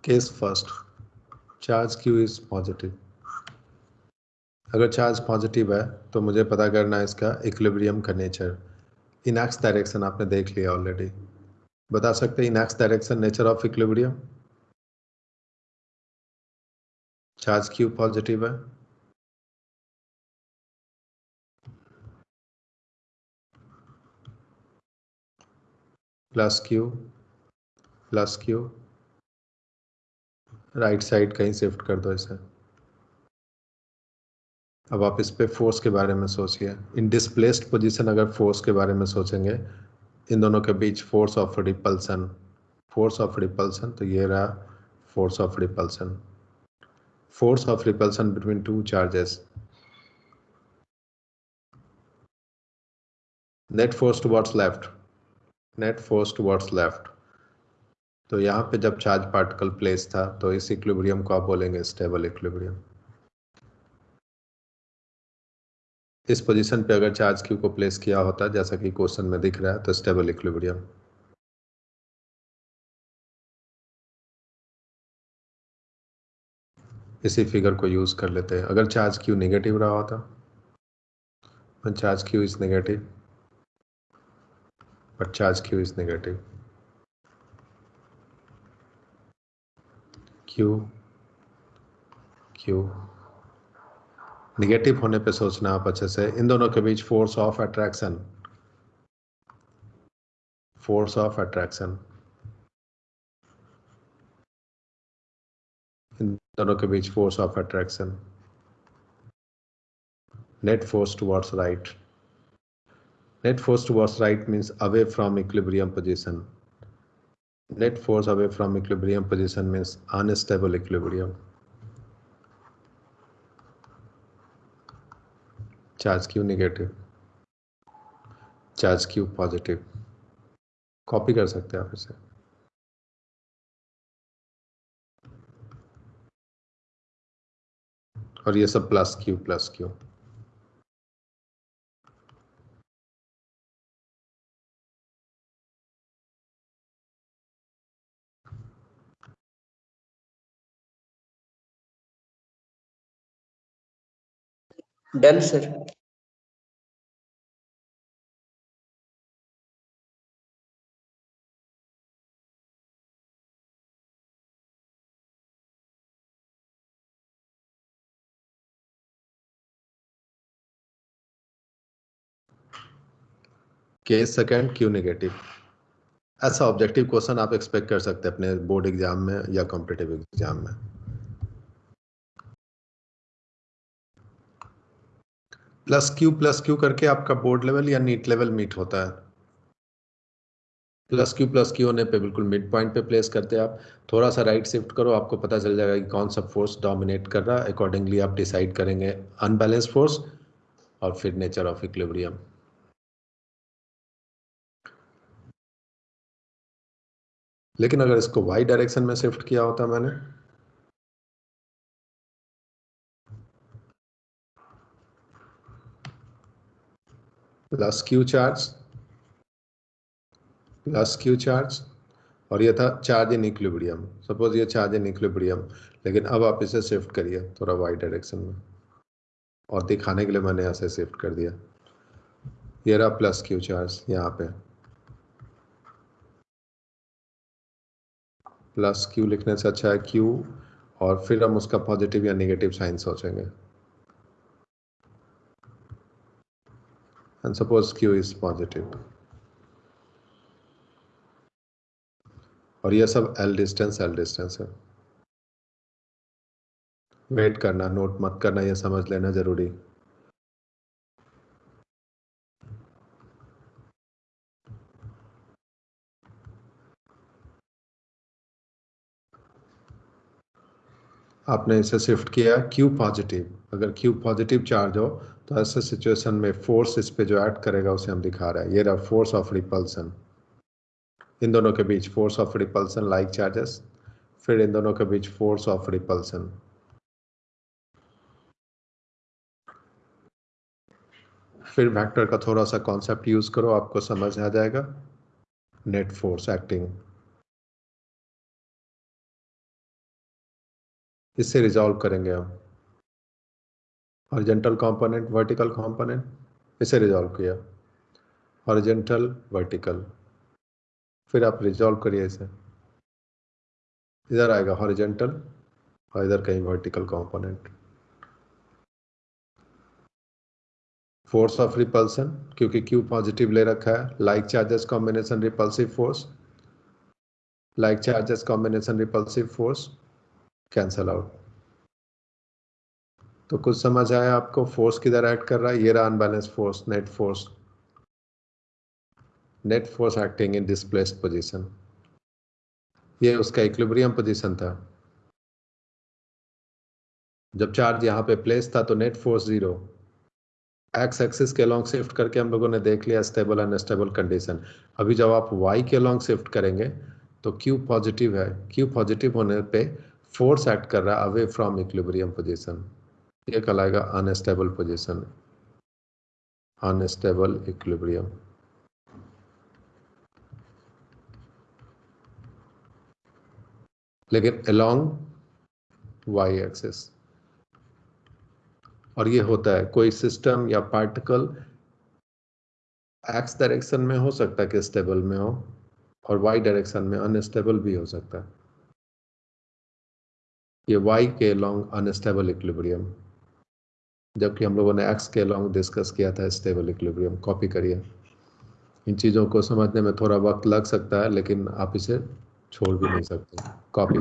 Case first charge q is positive अगर चार्ज पॉजिटिव है तो मुझे पता करना है इसका इक्विलिब्रियम का नेचर इन एक्स डायरेक्शन आपने देख लिया ऑलरेडी बता सकते हैं in x direction nature of equilibrium charge q positive है। Plus q plus q right side कहीं शिफ्ट कर दो इसे। अब आप इस पे फोर्स के बारे में सोचिए। इन डिस्प्लेस्ड पोजीशन अगर फोर्स के बारे में सोचेंगे, इन दोनों के बीच force of repulsion force of repulsion तो ये रहा force of repulsion force of repulsion between two charges. Net force towards left. Net force towards left. तो यहाँ पे जब चार्ज पार्टिकल प्लेस था तो इस इक्विलिब्रियम को आप बोलेंगे स्टेबल इक्विलिब्रियम इस पोजीशन पे अगर चार्ज क्यू को प्लेस किया होता, जैसा कि क्वेश्चन में दिख रहा है तो स्टेबल इक्विलिब्रियम इसी फिगर को यूज़ कर लेते हैं। अगर चार्ज क्यू नेगेटिव रहा होता charge q is negative but charge q is negative q q negative होने पे सोचना आप अच्छे से। इन दोनों के बीच force of attraction force of attraction इन दोनों के बीच force of attraction net force towards right net force towards right means away from equilibrium position net force away from equilibrium position means unstable equilibrium charge q negative charge q positive copy कर सकते हैं आप इसे। और ये सब plus q plus q done sir. Case second q negative ऐसा objective question आप एक्सपेक्ट कर सकते हैं अपने बोर्ड एग्ज़ाम में या कॉम्पिटेटिव एग्ज़ाम में। प्लस क्यू प्लस क्यू करके आपका बोर्ड लेवल या नीट लेवल मीट होता है। प्लस क्यू प्लस क्यू होने पे बिल्कुल मिड पॉइंट पे प्लेस करते हैं आप। थोड़ा सा राइट शिफ्ट करो, आपको पता चल जाएगा कि कौन सा फोर्स डोमिनेट कर रहा है। अकॉर्डिंगली आप डिसाइड करेंगे अनबैलेंस फोर्स और फिर नेचर ऑफ़ इक्विलिब्रियम लेकिन अगर इसको वाई डायरेक्शन में शिफ्ट किया होता मैंने plus q charge plus q charge और ये था चार्ज इन इक्विलिब्रियम सपोज़ ये चार्ज इन इक्विलिब्रियम लेकिन अब आप इसे शिफ्ट करिए थोड़ा वाई डायरेक्शन में, और दिखाने के लिए मैंने ऐसे शिफ्ट कर दिया। ये रहा प्लस क्यू चार्ज यहाँ पे। प्लस क्यू लिखने से अच्छा है क्यू और फिर हम उसका पॉजिटिव या नेगेटिव साइन सोचेंगे। And suppose q is positive और ये सब एल डिस्टेंस एल डिस्टेंस है। वेट करना नोट मत करना, ये समझ लेना ज़रूरी। आपने इसे शिफ्ट किया क्यू पॉजिटिव अगर क्यू पॉजिटिव चार्ज हो तो ऐसे सिचुएशन में फोर्स इस पे जो ऐड करेगा, उसे हम दिखा रहे हैं। ये रहा फोर्स ऑफ़ रिपल्सन इन दोनों के बीच force of repulsion like charges फिर इन दोनों के बीच फोर्स ऑफ़ रिपल्सन फिर वेक्टर का थोड़ा सा कॉन्सेप्ट यूज़ करो, आपको समझ आ जाएगा. नेट फोर्स एक्टिंग इससे रिजॉल्व करेंगे हम। हॉरिजेंटल कंपोनेंट वर्टिकल कंपोनेंट इसे रिजॉल्व किया। हॉरिजेंटल वर्टिकल फिर आप रिजॉल्व करिए इसे। इधर आएगा हॉरिजेंटल और इधर कहीं vertical component force of repulsion क्योंकि क्यू पॉजिटिव ले रखा है। Like charges combination repulsive force like charges combination repulsive force cancel out तो कुछ समझ आया आपको? फोर्स किधर ऐड कर रहा है? ये रहा unbalance force net force net force acting in displaced position ये उसका इक्विलिब्रियम पोजीशन था। जब चार्ज यहाँ पे प्लेस था तो net force zero x axis के लॉन्ग शिफ्ट करके हम लोगों ने देख लिया स्टेबल अनस्टेबल कंडीशन अभी जब आप वाई के लॉन्ग शिफ्ट करेंगे तो क्यू पॉजिटिव है। क्यू पॉजिटिव होने पे फोर्स एक्ट कर रहा है अवे फ्रॉम इक्विलिब्रियम पोजीशन ये कहलाएगा अनस्टेबल पोजीशन अनस्टेबल इक्विलिब्रियम लेकिन अलोंग वाई एक्सेस और ये होता है कोई सिस्टम या पार्टिकल एक्स डायरेक्शन में हो सकता है कि स्टेबल में हो और वाई डायरेक्शन में अनस्टेबल भी हो सकता है ये वाई के लॉन्ग अनस्टेबल इक्विलिब्रियम जबकि हम लोगों ने एक्स के लॉन्ग डिस्कस किया था स्टेबल इक्विलिब्रियम कॉपी करिए। इन चीज़ों को समझने में थोड़ा वक्त लग सकता है, लेकिन आप इसे छोड़ भी नहीं सकते। Copy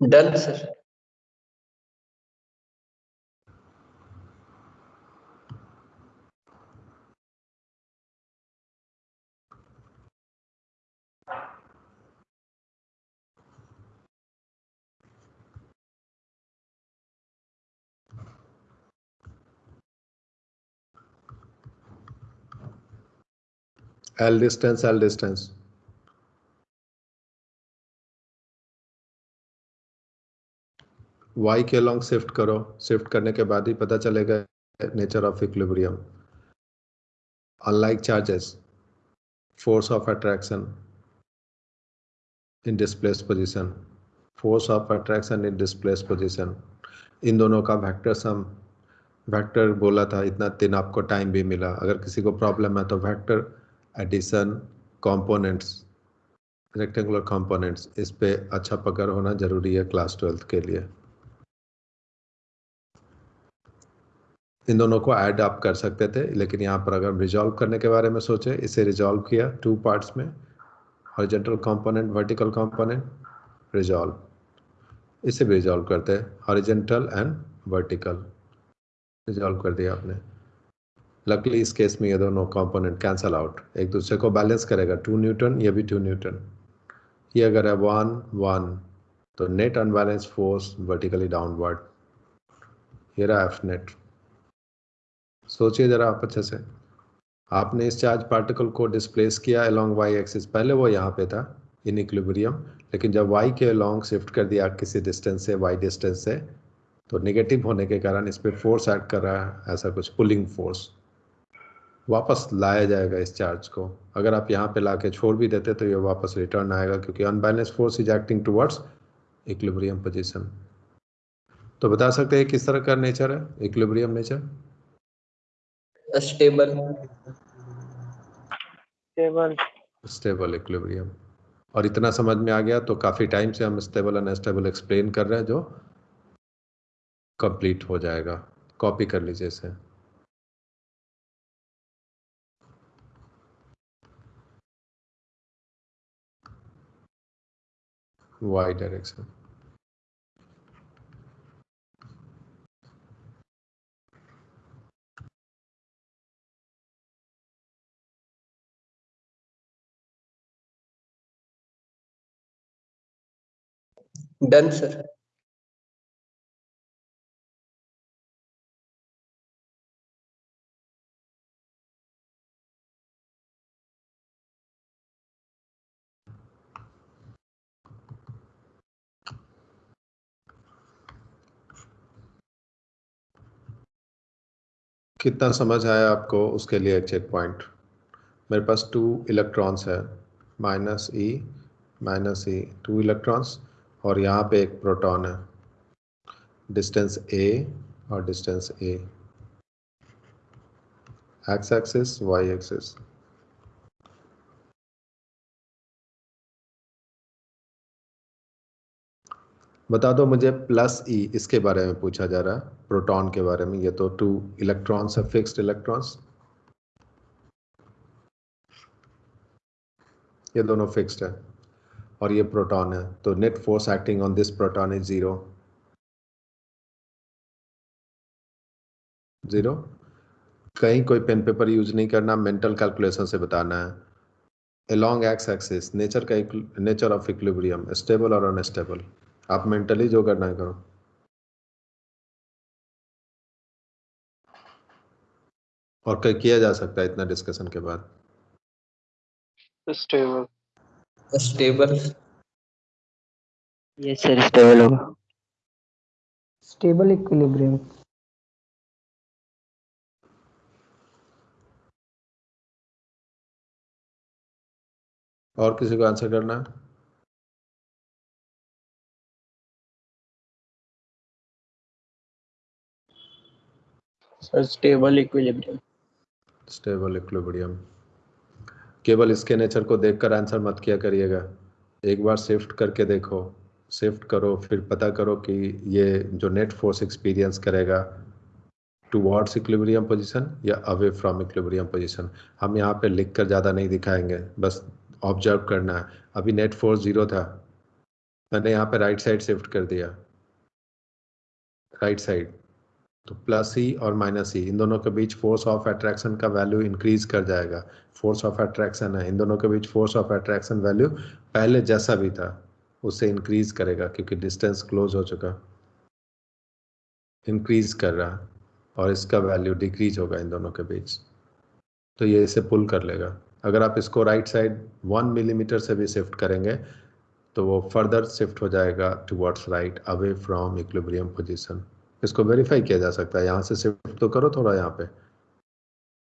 done sir L distance, L distance. Y के लॉन्ग शिफ्ट करो। शिफ्ट करने के बाद ही पता चलेगा nature of equilibrium unlike charges force of attraction in displaced position force of attraction in displaced position इन दोनों का वेक्टर सम वेक्टर बोला था, इतना दिन आपको टाइम भी मिला। अगर किसी को प्रॉब्लम है तो vector addition components rectangular components इस पे अच्छा पकड़ होना ज़रूरी है क्लास ट्वेल्थ के लिए। इन दोनों को ऐड आप कर सकते थे, लेकिन यहाँ पर अगर रिजॉल्व करने के बारे में सोचे, इसे रिजॉल्व किया टू पार्ट्स में horizontal component vertical component resolve इसे भी रिजॉल्व करते हैं हॉरिजेंटल एंड वर्टिकल रिजॉल्व कर दिया आपने। लकली इस केस में ये दोनों कंपोनेंट कैंसल आउट एक दूसरे को बैलेंस करेगा टू न्यूटन ये भी टू न्यूटन ये अगर है वन वन तो net unbalance force vertically downward ये रहा एफ़ नेट सोचिए जरा आप अच्छे से। आपने इस चार्ज पार्टिकल को डिस्प्लेस किया अलोंग वाई एक्सिस पहले वो यहाँ पे था इन इक्विलिब्रियम लेकिन जब वाई के अलोंग शिफ्ट कर दिया, किसी डिस्टेंस से वाई डिस्टेंस से तो नेगेटिव होने के कारण इस पर फोर्स ऐड कर रहा है, ऐसा कुछ पुलिंग फोर्स वापस लाया जाएगा इस चार्ज को। अगर आप यहाँ पे ला के छोड़ भी देते तो ये वापस रिटर्न आएगा, क्योंकि unbalance force is acting towards equilibrium position तो बता सकते हैं किस तरह का नेचर है? Equilibrium nature stable stable stable equilibrium और इतना समझ में आ गया तो काफ़ी टाइम से हम स्टेबल अनस्टेबल एक्सप्लेन कर रहे हैं जो कंप्लीट हो जाएगा। कॉपी कर लीजिए इसे। वाई डायरेक्शन डन सर कितना समझ आया आपको उसके लिए चेक पॉइंट मेरे पास टू इलेक्ट्रॉन्स है। Minus E minus E two electrons और यहाँ पे एक प्रोटॉन है। डिस्टेंस ए और distance A X axis Y axis बता दो मुझे प्लस ई e, इसके बारे में पूछा जा रहा है प्रोटॉन के बारे में। ये तो टू इलेक्ट्रॉन्स है फिक्स्ड इलेक्ट्रॉन्स ये दोनों फिक्स्ड है। और ये प्रोटॉन है। तो net force acting on this proton is zero zero कहीं कोई पेन पेपर यूज़ नहीं करना मेंटल कैलकुलेशन से बताना है। अलॉन्ग एक्स एक्सिस नेचर का नेचर ऑफ़ इक्विलिब्रियम स्टेबल और अनस्टेबल आप मेंटली जो करना है करो। और कहीं किया जा सकता है इतना डिस्कशन के बाद? Stable stable yes sir stable होगा। स्टेबल इक्विलिब्रियम और किसी को आंसर करना है? Sir stable equilibrium stable equilibrium केवल इसके नेचर को देखकर आंसर मत किया करिएगा। एक बार शिफ्ट करके देखो। शिफ्ट करो, फिर पता करो कि ये जो नेट फोर्स एक्सपीरियंस करेगा टू टूवर्ड्स इक्विलिब्रियम पोजिशन या अवे फ्रॉम इक्विलिब्रियम पोजिशन हम यहाँ पे लिख कर ज़्यादा नहीं दिखाएँगे, बस ऑब्ज़र्व करना है। अभी नेट फोर्स ज़ीरो था। मैंने यहाँ पे राइट साइड शिफ्ट कर दिया। राइट साइड तो प्लस ई और माइनस ई इन दोनों के बीच फोर्स ऑफ़ अट्रैक्शन का वैल्यू इंक्रीज कर जाएगा। फोर्स ऑफ़ अट्रैक्शन है, इन दोनों के बीच फोर्स ऑफ़ अट्रैक्शन वैल्यू पहले जैसा भी था, उससे इंक्रीज करेगा, क्योंकि डिस्टेंस क्लोज हो चुका। इंक्रीज कर रहा, और इसका वैल्यू डिक्रीज होगा इन दोनों के बीच। तो ये इसे पुल कर लेगा। अगर आप इसको राइट साइड वन मिलीमीटर से भी शिफ्ट करेंगे तो वो फर्दर शिफ्ट हो जाएगा towards right away from equilibrium position इसको वेरीफाई किया जा सकता है। यहाँ से शिफ्ट तो करो थोड़ा यहाँ पे।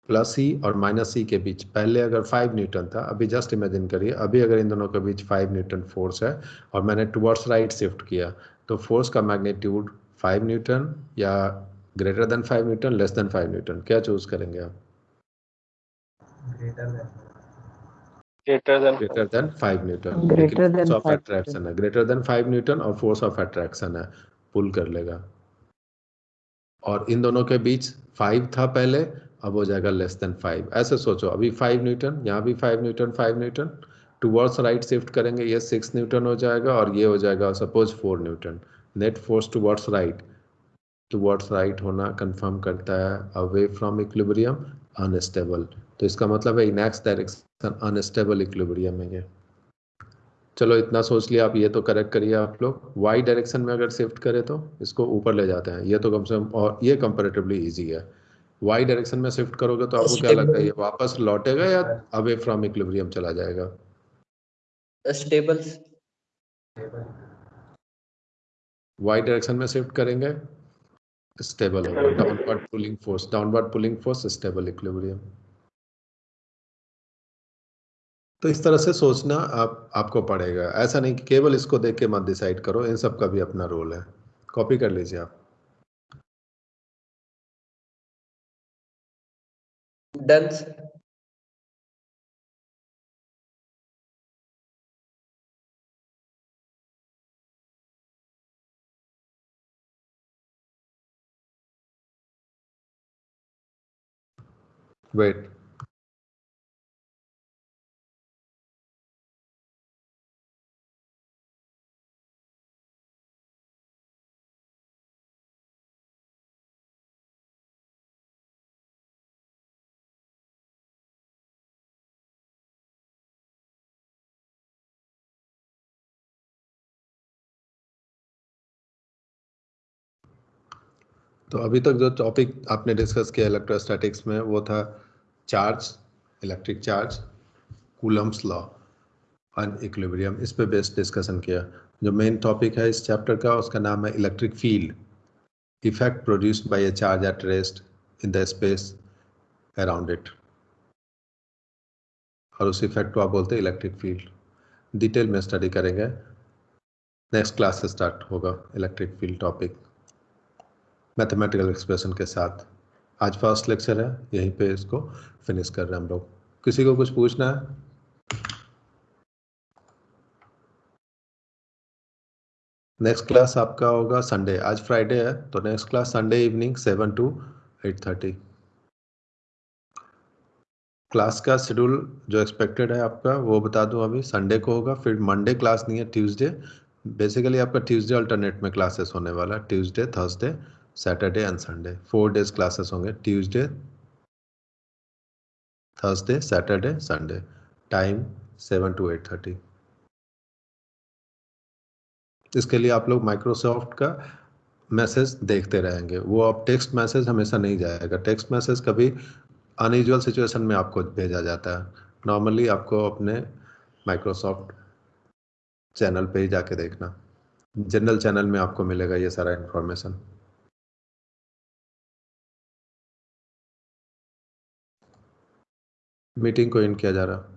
प्लस सी और माइनस सी के बीच। पहले अगर फाइव न्यूटन था अभी जस्ट इमेजिन करिए अभी अगर इन दोनों के बीच फाइव न्यूटन फोर्स है और मैंने टुवर्ड्स राइट शिफ्ट किया तो फोर्स का मैग्नीट्यूड फाइव न्यूटन या greater than five newton less than five newton क्या चूज़ करेंगे आप? Greater than five newton Greater than force of attraction है। ग्रेटर देन फाइव न्यूटन और फोर्स ऑफ़ अट्रैक्शन है। पुल कर लेगा। और इन दोनों के बीच फाइव था पहले, अब हो जाएगा लेस देन फाइव ऐसे सोचो, अभी फाइव न्यूटन यहाँ भी five newton five newton towards right shift करेंगे, ये सिक्स न्यूटन हो जाएगा और ये हो जाएगा suppose four newton net force towards right towards right होना कंफर्म करता है अवे फ्रॉम इक्विलिब्रियम अनस्टेबल तो इसका मतलब है in X direction unstable equilibrium है ये। चलो इतना सोच लिया आप ये तो करेक्ट करिए आप लोग। वाई डायरेक्शन में अगर शिफ्ट करें तो इसको ऊपर ले जाते हैं। ये तो कम से कम और ये कंपेरेटिवली इजी है। वाई डायरेक्शन में शिफ्ट करोगे तो आपको क्या लगता है ये वापस लौटेगा या अवे फ्रॉम इक्विलिब्रियम चला जाएगा? स्टेबल वाई डायरेक्शन में शिफ्ट करेंगे स्टेबल होगा। Downward pulling force downward pulling force stable equilibrium तो इस तरह से सोचना आप आपको पड़ेगा। ऐसा नहीं कि केवल इसको देख के मत डिसाइड करो इन सब का भी अपना रोल है। कॉपी कर लीजिए आप। डन वेट तो अभी तक जो टॉपिक आपने डिस्कस किया इलेक्ट्रोस्टैटिक्स में, वो था charge electric charge Coulomb's law and equilibrium इस पे बेस्ड डिस्कशन किया। जो मेन टॉपिक है इस चैप्टर का, उसका नाम है electric field effect produced by a charge at rest in the space around it और उस इफ़ेक्ट को आप बोलते हैं इलेक्ट्रिक फ़ील्ड डिटेल में स्टडी करेंगे। नेक्स्ट क्लास से स्टार्ट होगा electric field topic mathematical expression के साथ। आज फ़र्स्ट लेक्चर है, यहीं पे इसको फिनिश कर रहे हैं हम लोग। किसी को कुछ पूछना है? नेक्स्ट क्लास आपका होगा संडे आज फ्राइडे है तो next class Sunday evening seven to eight thirty class का शेड्यूल जो एक्सपेक्टेड है आपका, वो बता दूँ अभी। संडे को होगा, फिर मंडे क्लास नहीं है ट्यूसडे बेसिकली आपका ट्यूसडे अल्टरनेट में क्लासेस होने वाला Tuesday Thursday Saturday and Sunday four days classes होंगे Tuesday Thursday Saturday Sunday time seven to eight thirty इसके लिए आप लोग माइक्रोसॉफ्ट का मैसेज देखते रहेंगे। वो आप टेक्स्ट मैसेज हमेशा नहीं जाएगा। टेक्स्ट मैसेज कभी अनयूजल सिचुएशन में आपको भेजा जाता है। नॉर्मली आपको अपने माइक्रोसॉफ्ट चैनल पे ही जाके देखना। जनरल चैनल में आपको मिलेगा ये सारा इन्फॉर्मेशन मीटिंग को एंड किया जा रहा।